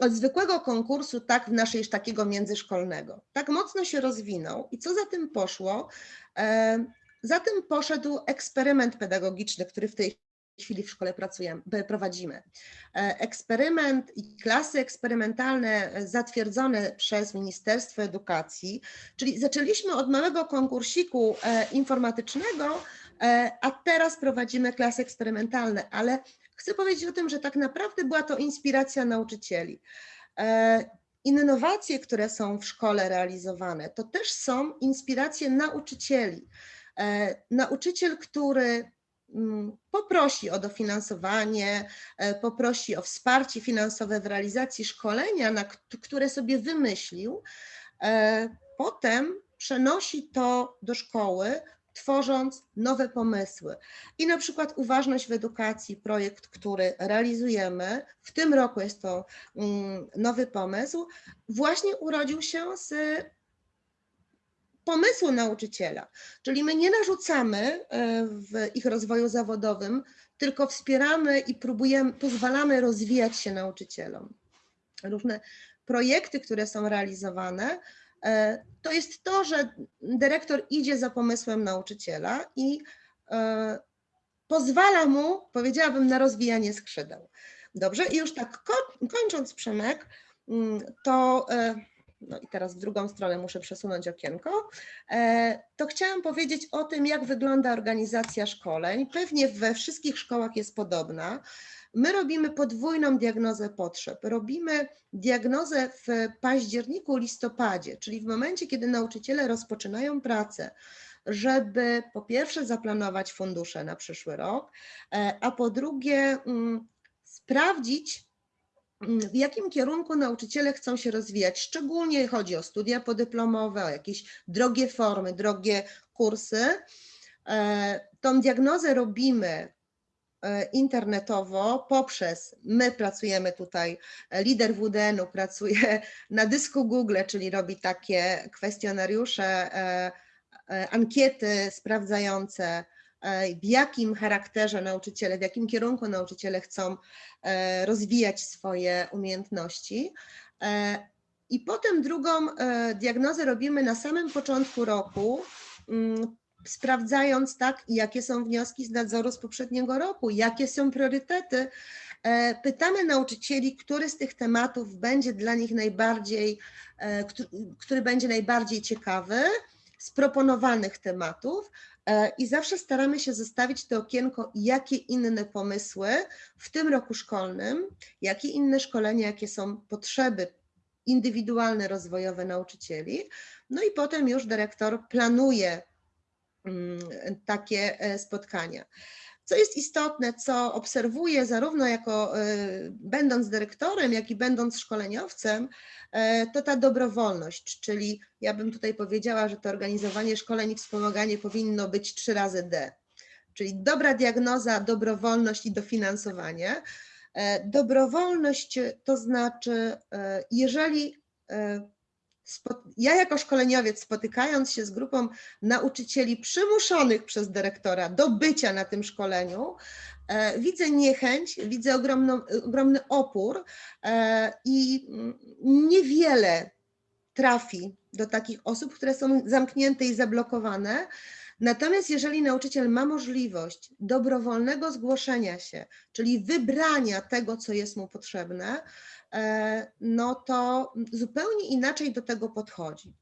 [SPEAKER 3] od zwykłego konkursu, tak w naszej takiego międzyszkolnego. Tak mocno się rozwinął i co za tym poszło? Za tym poszedł eksperyment pedagogiczny, który w tej chwili w szkole pracujemy, prowadzimy. E, Eksperyment i klasy eksperymentalne e, zatwierdzone przez Ministerstwo Edukacji, czyli zaczęliśmy od małego konkursiku e, informatycznego, A teraz prowadzimy klasy eksperymentalne, ale chcę powiedzieć o tym, że tak naprawdę była to inspiracja nauczycieli. Innowacje, które są w szkole realizowane, to też są inspiracje nauczycieli. Nauczyciel, który poprosi o dofinansowanie, e, poprosi o wsparcie finansowe w realizacji szkolenia, na kt- które sobie wymyślił, e, potem przenosi to do szkoły, tworząc nowe pomysły. I na przykład uważność w edukacji, projekt, który realizujemy, w tym roku jest to mm, nowy pomysł, właśnie urodził się z pomysłu nauczyciela. Czyli my nie narzucamy e, w ich rozwoju zawodowym, tylko wspieramy i próbujemy, pozwalamy rozwijać się nauczycielom. Różne projekty, które są realizowane, e, to jest to, że dyrektor idzie za pomysłem nauczyciela i e, pozwala mu, powiedziałabym, na rozwijanie skrzydeł. Dobrze, i już tak ko- kończąc, Przemek, mm, to no i teraz w drugą stronę muszę przesunąć okienko, e, to chciałam powiedzieć o tym, jak wygląda organizacja szkoleń. Pewnie we wszystkich szkołach jest podobna. My robimy podwójną diagnozę potrzeb. Robimy diagnozę w październiku, listopadzie, czyli w momencie, kiedy nauczyciele rozpoczynają pracę, żeby po pierwsze zaplanować fundusze na przyszły rok, e, a po drugie mm, sprawdzić, w jakim kierunku nauczyciele chcą się rozwijać. Szczególnie chodzi o studia podyplomowe, o jakieś drogie formy, drogie kursy. E, Tą diagnozę robimy e, internetowo poprzez, my pracujemy tutaj, e, lider WDN-u pracuje na dysku Google, czyli robi takie kwestionariusze, ankiety sprawdzające, w jakim charakterze nauczyciele, w jakim kierunku nauczyciele chcą e, rozwijać swoje umiejętności. E, I potem drugą e, diagnozę robimy na samym początku roku, mm, sprawdzając tak, jakie są wnioski z nadzoru z poprzedniego roku, jakie są priorytety. E, Pytamy nauczycieli, który z tych tematów będzie dla nich najbardziej, e, któ- który będzie najbardziej ciekawy z proponowanych tematów e, i zawsze staramy się zostawić to okienko, jakie inne pomysły w tym roku szkolnym, jakie inne szkolenia, jakie są potrzeby indywidualne, rozwojowe nauczycieli. No i potem już dyrektor planuje mm, takie e, spotkania. Co jest istotne, co obserwuję zarówno jako e, będąc dyrektorem, jak i będąc szkoleniowcem, e, to ta dobrowolność, czyli ja bym tutaj powiedziała, że to organizowanie szkoleń i wspomaganie powinno być trzy razy D. Czyli dobra diagnoza, dobrowolność i dofinansowanie. E, Dobrowolność to znaczy, jeżeli ja jako szkoleniowiec spotykając się z grupą nauczycieli przymuszonych przez dyrektora do bycia na tym szkoleniu, e, widzę niechęć, widzę ogromny opór e, i niewiele trafi do takich osób, które są zamknięte i zablokowane. Natomiast jeżeli nauczyciel ma możliwość dobrowolnego zgłoszenia się, czyli wybrania tego, co jest mu potrzebne, e, no to zupełnie inaczej do tego podchodzi.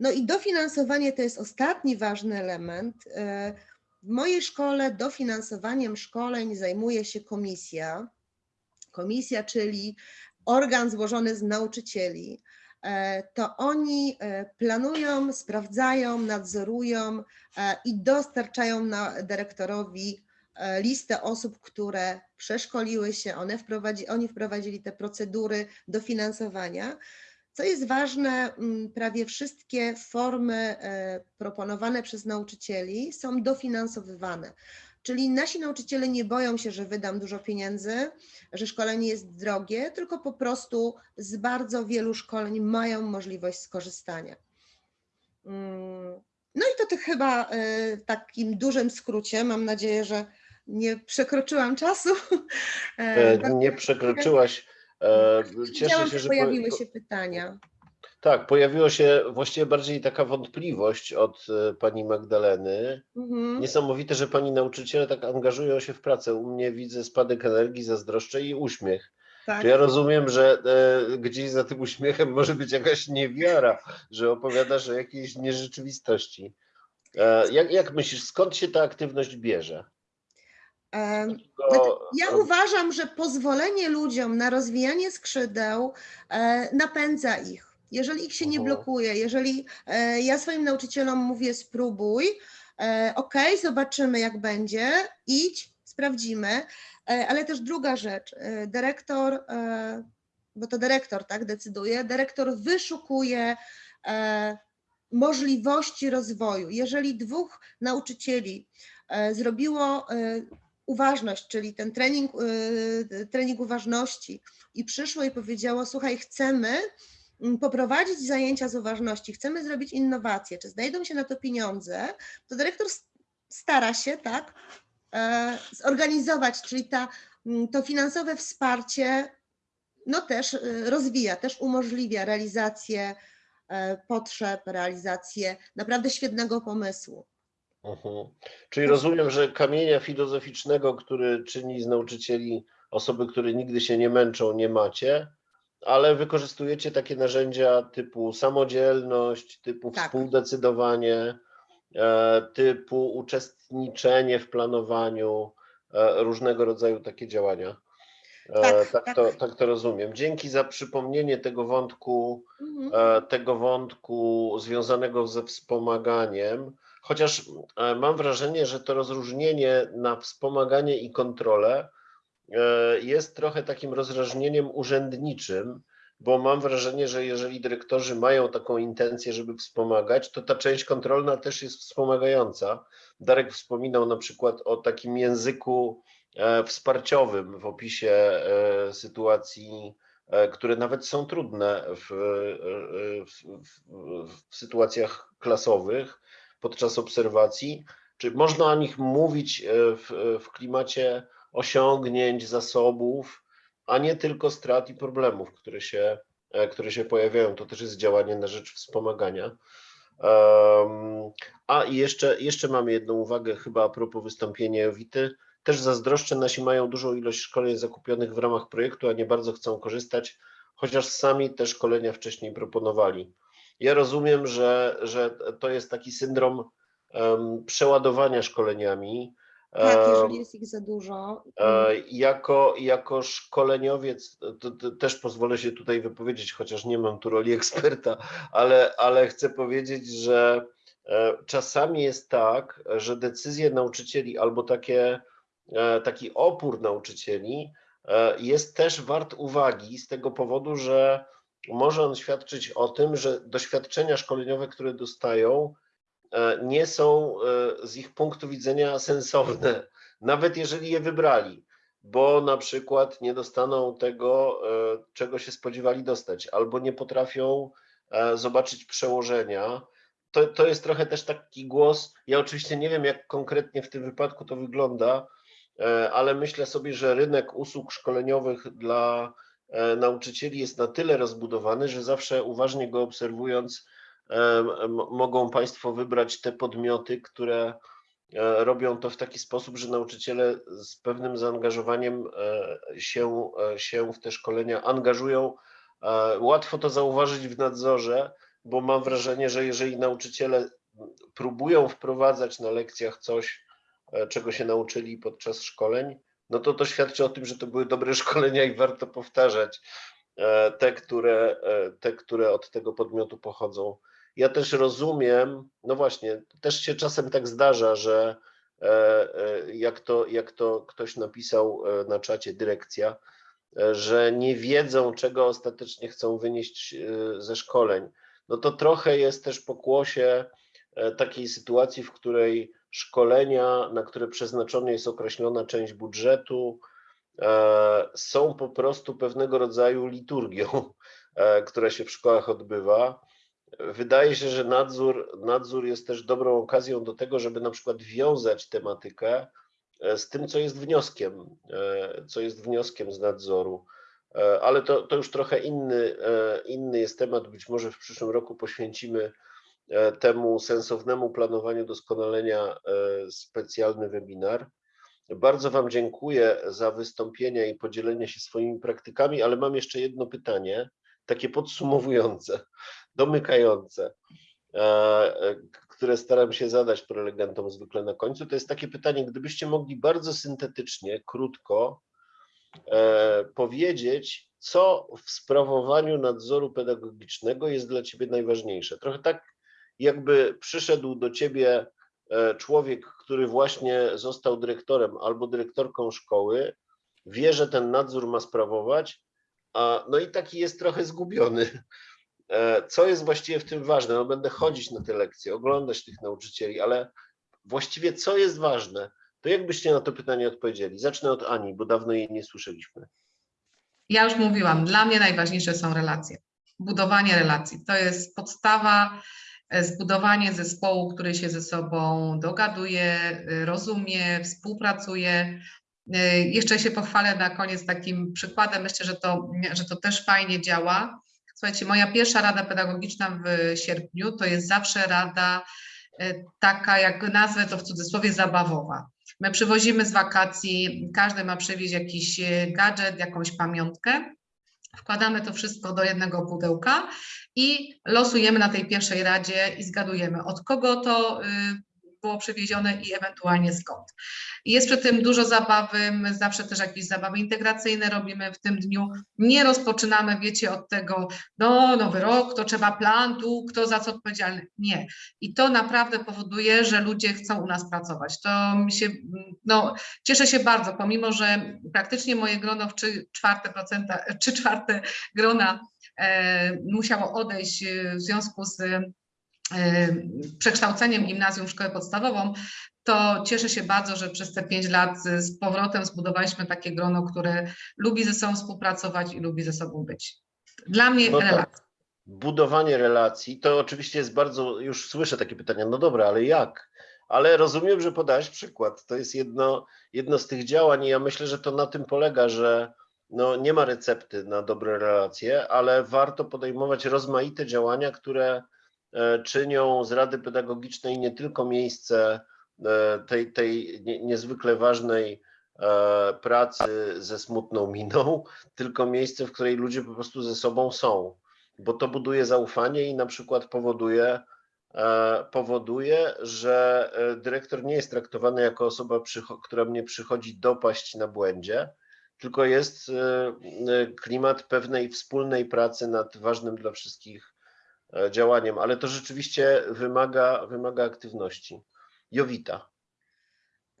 [SPEAKER 3] No i dofinansowanie to jest ostatni ważny element. E, W mojej szkole dofinansowaniem szkoleń zajmuje się komisja. Komisja, czyli organ złożony z nauczycieli. E, To oni e, planują, sprawdzają, nadzorują e, i dostarczają na dyrektorowi listę osób, które przeszkoliły się, one wprowadzi, oni wprowadzili te procedury dofinansowania. Co jest ważne, m, prawie wszystkie formy proponowane przez nauczycieli są dofinansowywane. Czyli nasi nauczyciele nie boją się, że wydam dużo pieniędzy, że szkolenie jest drogie, tylko po prostu z bardzo wielu szkoleń mają możliwość skorzystania. Mm, No i to, to chyba e, w takim dużym skrócie. Mam nadzieję, że nie przekroczyłam czasu.
[SPEAKER 2] E,
[SPEAKER 3] bardzo
[SPEAKER 2] Nie przekroczyłaś. E, Cieszę się,
[SPEAKER 3] że pojawiły
[SPEAKER 2] po-
[SPEAKER 3] się pytania.
[SPEAKER 2] Tak, pojawiła się właściwie bardziej taka wątpliwość od e, pani Magdaleny.
[SPEAKER 3] Mhm.
[SPEAKER 2] Niesamowite, że pani nauczyciele tak angażują się w pracę. U mnie widzę spadek energii, zazdroszczę i uśmiech.
[SPEAKER 3] Tak.
[SPEAKER 2] Czy ja rozumiem, że e, gdzieś za tym uśmiechem może być jakaś niewiara, że opowiadasz o jakiejś nierzeczywistości. E, Jak, jak myślisz, skąd się ta aktywność bierze?
[SPEAKER 3] Znaczy, Ja uważam, że pozwolenie ludziom na rozwijanie skrzydeł e, napędza ich. Jeżeli ich się nie blokuje, jeżeli e, ja swoim nauczycielom mówię spróbuj, e, ok, zobaczymy jak będzie, idź, sprawdzimy, e, ale też druga rzecz, dyrektor, bo to dyrektor tak decyduje, dyrektor wyszukuje możliwości rozwoju. Jeżeli dwóch nauczycieli zrobiło uważność, czyli ten trening, trening uważności i przyszło i powiedziało, słuchaj, chcemy poprowadzić zajęcia z uważności, chcemy zrobić innowacje, czy znajdą się na to pieniądze, to dyrektor stara się, tak, e, zorganizować, czyli ta, to finansowe wsparcie no też y, rozwija, też umożliwia realizację e, potrzeb, realizację naprawdę świetnego pomysłu.
[SPEAKER 2] Mhm. Czyli rozumiem, że kamienia filozoficznego, który czyni z nauczycieli osoby, które nigdy się nie męczą, nie macie, ale wykorzystujecie takie narzędzia typu samodzielność, typu
[SPEAKER 3] Tak.
[SPEAKER 2] współdecydowanie, e, typu uczestniczenie w planowaniu, e, różnego rodzaju takie działania. E,
[SPEAKER 3] Tak,
[SPEAKER 2] tak,
[SPEAKER 3] tak.
[SPEAKER 2] To, tak to rozumiem. Dzięki za przypomnienie tego wątku
[SPEAKER 3] Mhm.
[SPEAKER 2] tego wątku związanego ze wspomaganiem, chociaż mam wrażenie, że to rozróżnienie na wspomaganie i kontrolę jest trochę takim rozróżnieniem urzędniczym, bo mam wrażenie, że jeżeli dyrektorzy mają taką intencję, żeby wspomagać, to ta część kontrolna też jest wspomagająca. Darek wspominał na przykład o takim języku e, wsparciowym w opisie e, sytuacji e, które nawet są trudne w, e, w, w, sytuacjach klasowych podczas obserwacji. Czy można o nich mówić e, w, w klimacie osiągnięć, zasobów, a nie tylko strat i problemów, które się, e, które się pojawiają. To też jest działanie na rzecz wspomagania. Em, A i jeszcze, jeszcze mamy jedną uwagę, chyba a propos wystąpienia Jowity. Też zazdroszczę, nasi mają dużą ilość szkoleń zakupionych w ramach projektu, a nie bardzo chcą korzystać, chociaż sami te szkolenia wcześniej proponowali. Ja rozumiem, że, że to jest taki syndrom em, przeładowania szkoleniami.
[SPEAKER 3] Tak, jeżeli jest ich za dużo.
[SPEAKER 2] E, Jako, jako szkoleniowiec to, to też pozwolę się tutaj wypowiedzieć, chociaż nie mam tu roli eksperta, ale, ale chcę powiedzieć, że e, czasami jest tak, że decyzje nauczycieli albo takie, e, taki opór nauczycieli jest też wart uwagi z tego powodu, że może on świadczyć o tym, że doświadczenia szkoleniowe, które dostają, nie są e, z ich punktu widzenia sensowne nawet jeżeli je wybrali, bo na przykład nie dostaną tego, e, czego się spodziewali dostać, albo nie potrafią e, zobaczyć przełożenia. To, to jest trochę też taki głos. Ja oczywiście nie wiem, jak konkretnie w tym wypadku to wygląda, e, ale myślę sobie, że rynek usług szkoleniowych dla e, nauczycieli jest na tyle rozbudowany, że zawsze uważnie go obserwując, e, mogą Państwo wybrać te podmioty, które e, robią to w taki sposób, że nauczyciele z pewnym zaangażowaniem e, się, e, się w te szkolenia angażują. E, Łatwo to zauważyć w nadzorze, bo mam wrażenie, że jeżeli nauczyciele próbują wprowadzać na lekcjach coś, e, czego się nauczyli podczas szkoleń, no to to świadczy o tym, że to były dobre szkolenia i warto powtarzać e, te, które, e, te, które od tego podmiotu pochodzą. Ja też rozumiem, no właśnie, też się czasem tak zdarza, że e, e, jak to, jak to ktoś napisał e, na czacie dyrekcja, że nie wiedzą, czego ostatecznie chcą wynieść ze szkoleń. No to trochę jest też pokłosie takiej sytuacji, w której szkolenia, na które przeznaczona jest określona część budżetu, są po prostu pewnego rodzaju liturgią, która się w szkołach odbywa. Wydaje się, że nadzór, nadzór jest też dobrą okazją do tego, żeby na przykład wiązać tematykę e, z tym, co jest wnioskiem, e, co jest wnioskiem z nadzoru. E, Ale to, to już trochę inny, inny jest temat. Być może w przyszłym roku poświęcimy temu sensownnemu planowaniu doskonalenia specjalny webinar. Bardzo Wam dziękuję za wystąpienia i podzielenie się swoimi praktykami, ale mam jeszcze jedno pytanie, takie podsumowujące, domykające, e, e, które staram się zadać prelegentom zwykle na końcu, to jest takie pytanie, gdybyście mogli bardzo syntetycznie, krótko e, powiedzieć, co w sprawowaniu nadzoru pedagogicznego jest dla ciebie najważniejsze. Trochę tak, jakby przyszedł do ciebie człowiek, który właśnie został dyrektorem albo dyrektorką szkoły, wie, że ten nadzór ma sprawować, a, no i taki jest trochę zgubiony. E, Co jest właściwie w tym ważne? No będę chodzić na te lekcje, oglądać tych nauczycieli, ale właściwie co jest ważne? To jak byście na to pytanie odpowiedzieli? Zacznę od Ani, bo dawno jej nie słyszeliśmy.
[SPEAKER 1] Ja już mówiłam, dla mnie najważniejsze są relacje. Budowanie relacji to jest podstawa, e, zbudowanie zespołu, który się ze sobą dogaduje, e, rozumie, współpracuje. Jeszcze się pochwalę na koniec takim przykładem. Myślę, że to, że to też fajnie działa. Słuchajcie, moja pierwsza rada pedagogiczna w sierpniu to jest zawsze rada e, taka, jak nazwę to w cudzysłowie, zabawowa. My przywozimy z wakacji, każdy ma przywieźć jakiś e, gadżet, jakąś pamiątkę. Wkładamy to wszystko do jednego pudełka i losujemy na tej pierwszej radzie i zgadujemy, od kogo to y, było przywiezione i ewentualnie skąd. Jest przy tym dużo zabawy, my zawsze też jakieś zabawy integracyjne robimy w tym dniu. Nie rozpoczynamy, wiecie, od tego, no nowy rok, to trzeba plan, tu kto za co odpowiedzialny. Nie. I to naprawdę powoduje, że ludzie chcą u nas pracować. To mi się, no cieszę się bardzo, pomimo, że praktycznie moje grono w trzy czwarte, procenta, czwarte grona e, musiało odejść e, w związku z przekształceniem gimnazjum w szkołę podstawową, to cieszę się bardzo, że przez te pięć lat z powrotem zbudowaliśmy takie grono, które lubi ze sobą współpracować i lubi ze sobą być. Dla mnie
[SPEAKER 2] No tak.
[SPEAKER 1] relacja.
[SPEAKER 2] Budowanie relacji, to oczywiście jest bardzo, już słyszę takie pytania, no dobra, ale jak? Ale rozumiem, że podałeś przykład. To jest jedno, jedno z tych działań i ja myślę, że to na tym polega, że no, nie ma recepty na dobre relacje, ale warto podejmować rozmaite działania, które czynią z Rady Pedagogicznej nie tylko miejsce e, tej, tej nie- niezwykle ważnej e, pracy ze smutną miną, tylko miejsce, w której ludzie po prostu ze sobą są, bo to buduje zaufanie i na przykład powoduje, e, powoduje, że e, dyrektor nie jest traktowany jako osoba, która mnie przychodzi dopaść na błędzie, tylko jest e, e, klimat pewnej wspólnej pracy nad ważnym dla wszystkich e, działaniem, ale to rzeczywiście wymaga, wymaga aktywności. Jowita.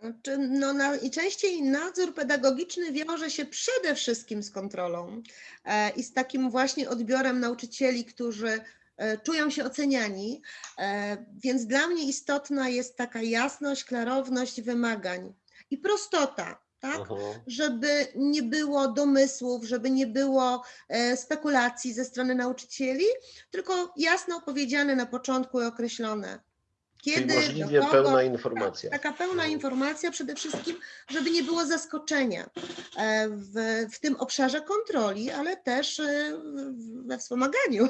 [SPEAKER 3] Znaczy, no, na, I częściej nadzór pedagogiczny wiąże się przede wszystkim z kontrolą e, i z takim właśnie odbiorem nauczycieli, którzy e, czują się oceniani. E, więc dla mnie istotna jest taka jasność, klarowność wymagań i prostota. Tak?
[SPEAKER 2] Mhm.
[SPEAKER 3] żeby nie było domysłów, żeby nie było e, spekulacji ze strony nauczycieli, tylko jasno powiedziane na początku i określone.
[SPEAKER 2] Czyli
[SPEAKER 3] Kiedy,
[SPEAKER 2] możliwie
[SPEAKER 3] do kogo,
[SPEAKER 2] pełna informacja.
[SPEAKER 3] tak, taka pełna
[SPEAKER 2] Mhm.
[SPEAKER 3] informacja przede wszystkim, żeby nie było zaskoczenia e, w, w tym obszarze kontroli, ale też e, we wspomaganiu.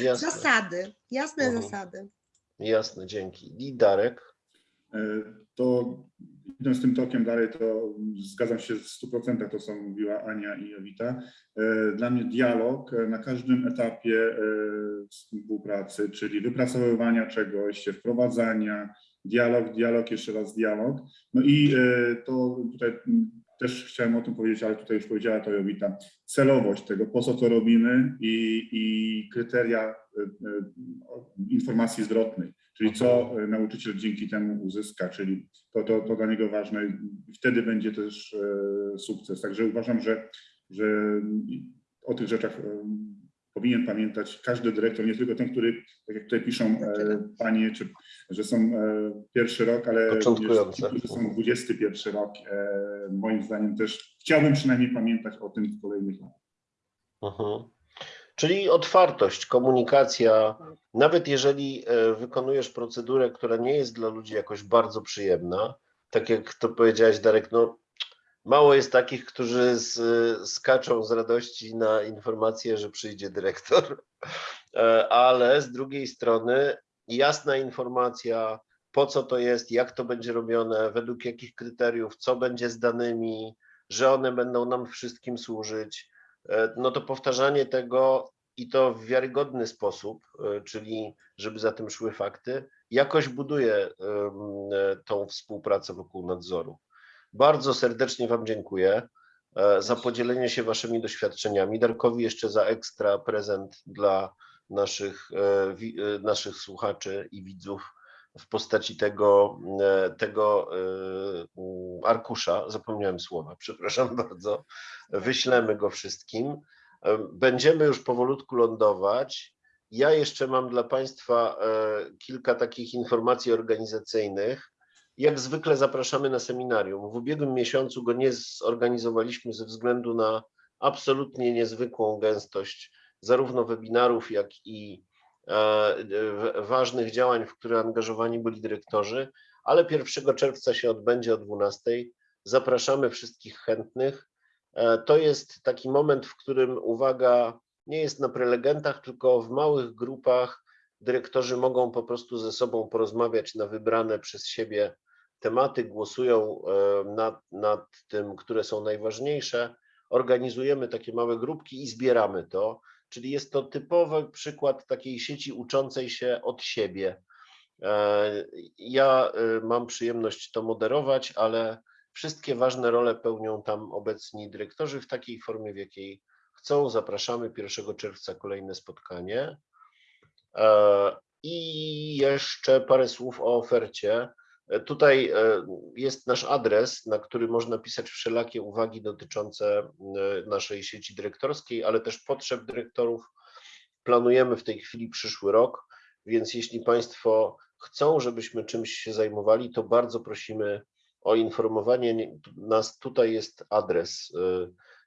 [SPEAKER 2] Jasne,
[SPEAKER 3] Zasady, jasne
[SPEAKER 2] Mhm.
[SPEAKER 3] zasady.
[SPEAKER 2] jasne, dzięki. I Darek.
[SPEAKER 4] To idąc tym tokiem dalej, to zgadzam się w 100% to, co mówiła Ania i Jowita. E, Dla mnie dialog e, na każdym etapie e, współpracy, czyli wypracowywania czegoś, wprowadzania, dialog, dialog, jeszcze raz dialog. No i to tutaj też chciałem o tym powiedzieć, ale tutaj już powiedziała to Jowita. Celowość tego, po co to robimy i, i kryteria informacji zwrotnej. Czyli co e, nauczyciel dzięki temu uzyska, czyli to, to, to dla niego ważne i wtedy będzie też e, sukces. Także uważam, że, że o tych rzeczach e, powinien pamiętać każdy dyrektor, nie tylko ten, który, tak jak tutaj piszą e, panie, czy, że są e, pierwszy rok, ale ci, którzy są 21 rok. E, moim zdaniem też chciałbym przynajmniej pamiętać o tym w kolejnych latach.
[SPEAKER 2] Mhm. Czyli otwartość, komunikacja, nawet jeżeli e, wykonujesz procedurę, która nie jest dla ludzi jakoś bardzo przyjemna, tak jak to powiedziałeś, Darek, no mało jest takich, którzy z, skaczą z radości na informację, że przyjdzie dyrektor, E, ale z drugiej strony jasna informacja, po co to jest, jak to będzie robione, według jakich kryteriów, co będzie z danymi, że one będą nam wszystkim służyć, e, no to powtarzanie tego i to w wiarygodny sposób, e, czyli żeby za tym szły fakty, jakoś buduje e, tą współpracę wokół nadzoru. Bardzo serdecznie Wam dziękuję e, za podzielenie się Waszymi doświadczeniami. Darkowi jeszcze za ekstra prezent dla naszych, e, e, naszych słuchaczy i widzów w postaci tego, e, tego e, arkusza. Zapomniałem słowa, przepraszam bardzo. Wyślemy go wszystkim. E, Będziemy już powolutku lądować. Ja jeszcze mam dla Państwa kilka takich informacji organizacyjnych. Jak zwykle zapraszamy na seminarium. W ubiegłym miesiącu go nie zorganizowaliśmy ze względu na absolutnie niezwykłą gęstość zarówno webinarów, jak i ważnych działań, w które angażowani byli dyrektorzy, ale 1 czerwca się odbędzie o 12. Zapraszamy wszystkich chętnych. E, To jest taki moment, w którym uwaga nie jest na prelegentach, tylko w małych grupach dyrektorzy mogą po prostu ze sobą porozmawiać na wybrane przez siebie tematy, głosują e, nad, nad tym, które są najważniejsze. Organizujemy takie małe grupki i zbieramy to. Czyli jest to typowy przykład takiej sieci uczącej się od siebie. E, Ja e, mam przyjemność to moderować, ale wszystkie ważne role pełnią tam obecni dyrektorzy w takiej formie, w jakiej chcą. Zapraszamy 1 czerwca kolejne spotkanie. E, I jeszcze parę słów o ofercie. Tutaj e, jest nasz adres, na który można pisać wszelakie uwagi dotyczące e, naszej sieci dyrektorskiej, ale też potrzeb dyrektorów. Planujemy w tej chwili przyszły rok, więc jeśli Państwo chcą, żebyśmy czymś się zajmowali, to bardzo prosimy o informowanie nie- nas. Tutaj jest adres,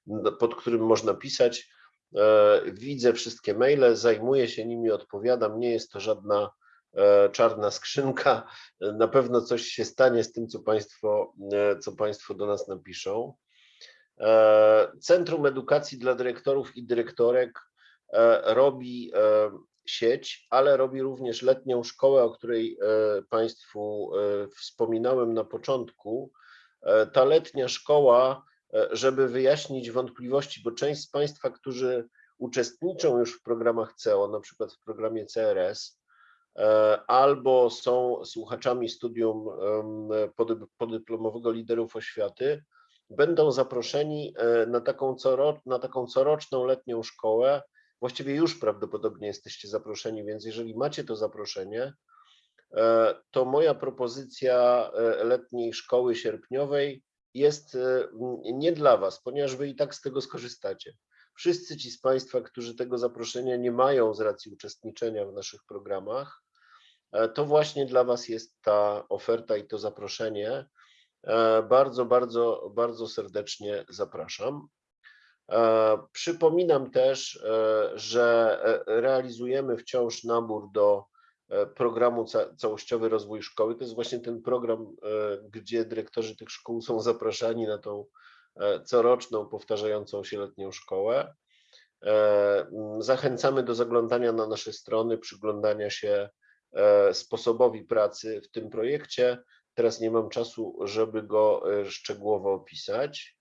[SPEAKER 2] e, pod którym można pisać. Widzę wszystkie maile, zajmuję się nimi, odpowiadam. Nie jest to żadna czarna skrzynka. E, Na pewno coś się stanie z tym, co Państwo, e, co państwo do nas napiszą. E, Centrum Edukacji dla Dyrektorów i Dyrektorek e, robi e, sieć, ale robi również letnią szkołę, o której e, Państwu e, wspominałem na początku. E, Ta letnia szkoła, e, żeby wyjaśnić wątpliwości, bo część z Państwa, którzy uczestniczą już w programach CEO, na przykład w programie CRS, e, albo są słuchaczami studium podyplomowego liderów oświaty, będą zaproszeni e, na taką, coro, na taką coroczną letnią szkołę. Właściwie już prawdopodobnie jesteście zaproszeni, więc jeżeli macie to zaproszenie, e, to moja propozycja e, letniej szkoły sierpniowej jest e, nie dla Was, ponieważ Wy i tak z tego skorzystacie. Wszyscy ci z Państwa, którzy tego zaproszenia nie mają z racji uczestniczenia w naszych programach, e, to właśnie dla Was jest ta oferta i to zaproszenie. E, Bardzo, bardzo, bardzo serdecznie zapraszam. E, Przypominam też, że realizujemy wciąż nabór do programu Ca- Całościowy Rozwój Szkoły. To jest właśnie ten program, gdzie dyrektorzy tych szkół są zapraszani na tą coroczną, powtarzającą się letnią szkołę. E, Zachęcamy do zaglądania na nasze strony, przyglądania się e, sposobowi pracy w tym projekcie. Teraz nie mam czasu, żeby go e, szczegółowo opisać.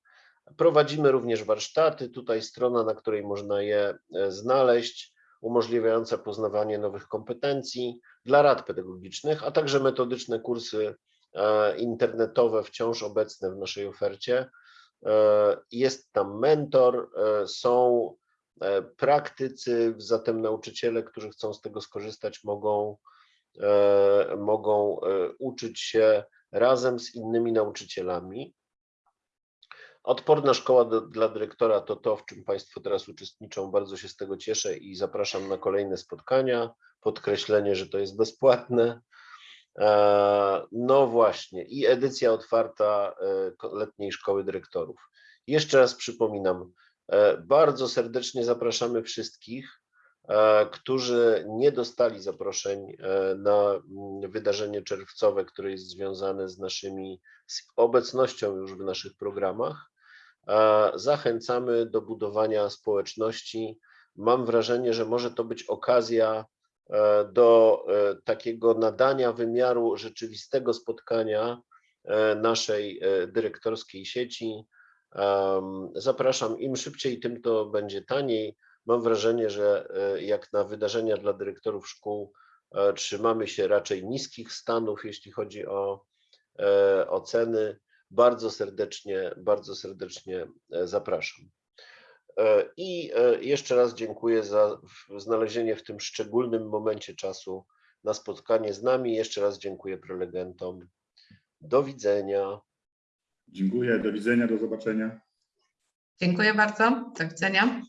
[SPEAKER 2] Prowadzimy również warsztaty. Tutaj strona, na której można je e, znaleźć, umożliwiająca poznawanie nowych kompetencji dla rad pedagogicznych, a także metodyczne kursy e, internetowe wciąż obecne w naszej ofercie. E, Jest tam mentor, e, są e, praktycy, zatem nauczyciele, którzy chcą z tego skorzystać, mogą, mogą uczyć się razem z innymi nauczycielami. Odporna szkoła do, dla dyrektora to to, w czym Państwo teraz uczestniczą. Bardzo się z tego cieszę i zapraszam na kolejne spotkania. Podkreślenie, że to jest bezpłatne. E, No właśnie, i edycja otwarta e, letniej szkoły dyrektorów. Jeszcze raz przypominam, e, bardzo serdecznie zapraszamy wszystkich, którzy nie dostali zaproszeń na mm, wydarzenie czerwcowe, które jest związane z naszymi, z obecnością już w naszych programach. Zachęcamy do budowania społeczności. Mam wrażenie, że może to być okazja do e, takiego nadania wymiaru rzeczywistego spotkania e, naszej e, dyrektorskiej sieci. Zapraszam, im szybciej, tym to będzie taniej. Mam wrażenie, że e, jak na wydarzenia dla dyrektorów szkół e, trzymamy się raczej niskich stanów, jeśli chodzi o e, oceny. Bardzo serdecznie, bardzo serdecznie e, zapraszam. E, I e, jeszcze raz dziękuję za znalezienie w tym szczególnym momencie czasu na spotkanie z nami. Jeszcze raz dziękuję prelegentom. Do widzenia.
[SPEAKER 4] Dziękuję, do widzenia, do zobaczenia.
[SPEAKER 1] Dziękuję bardzo. Do widzenia.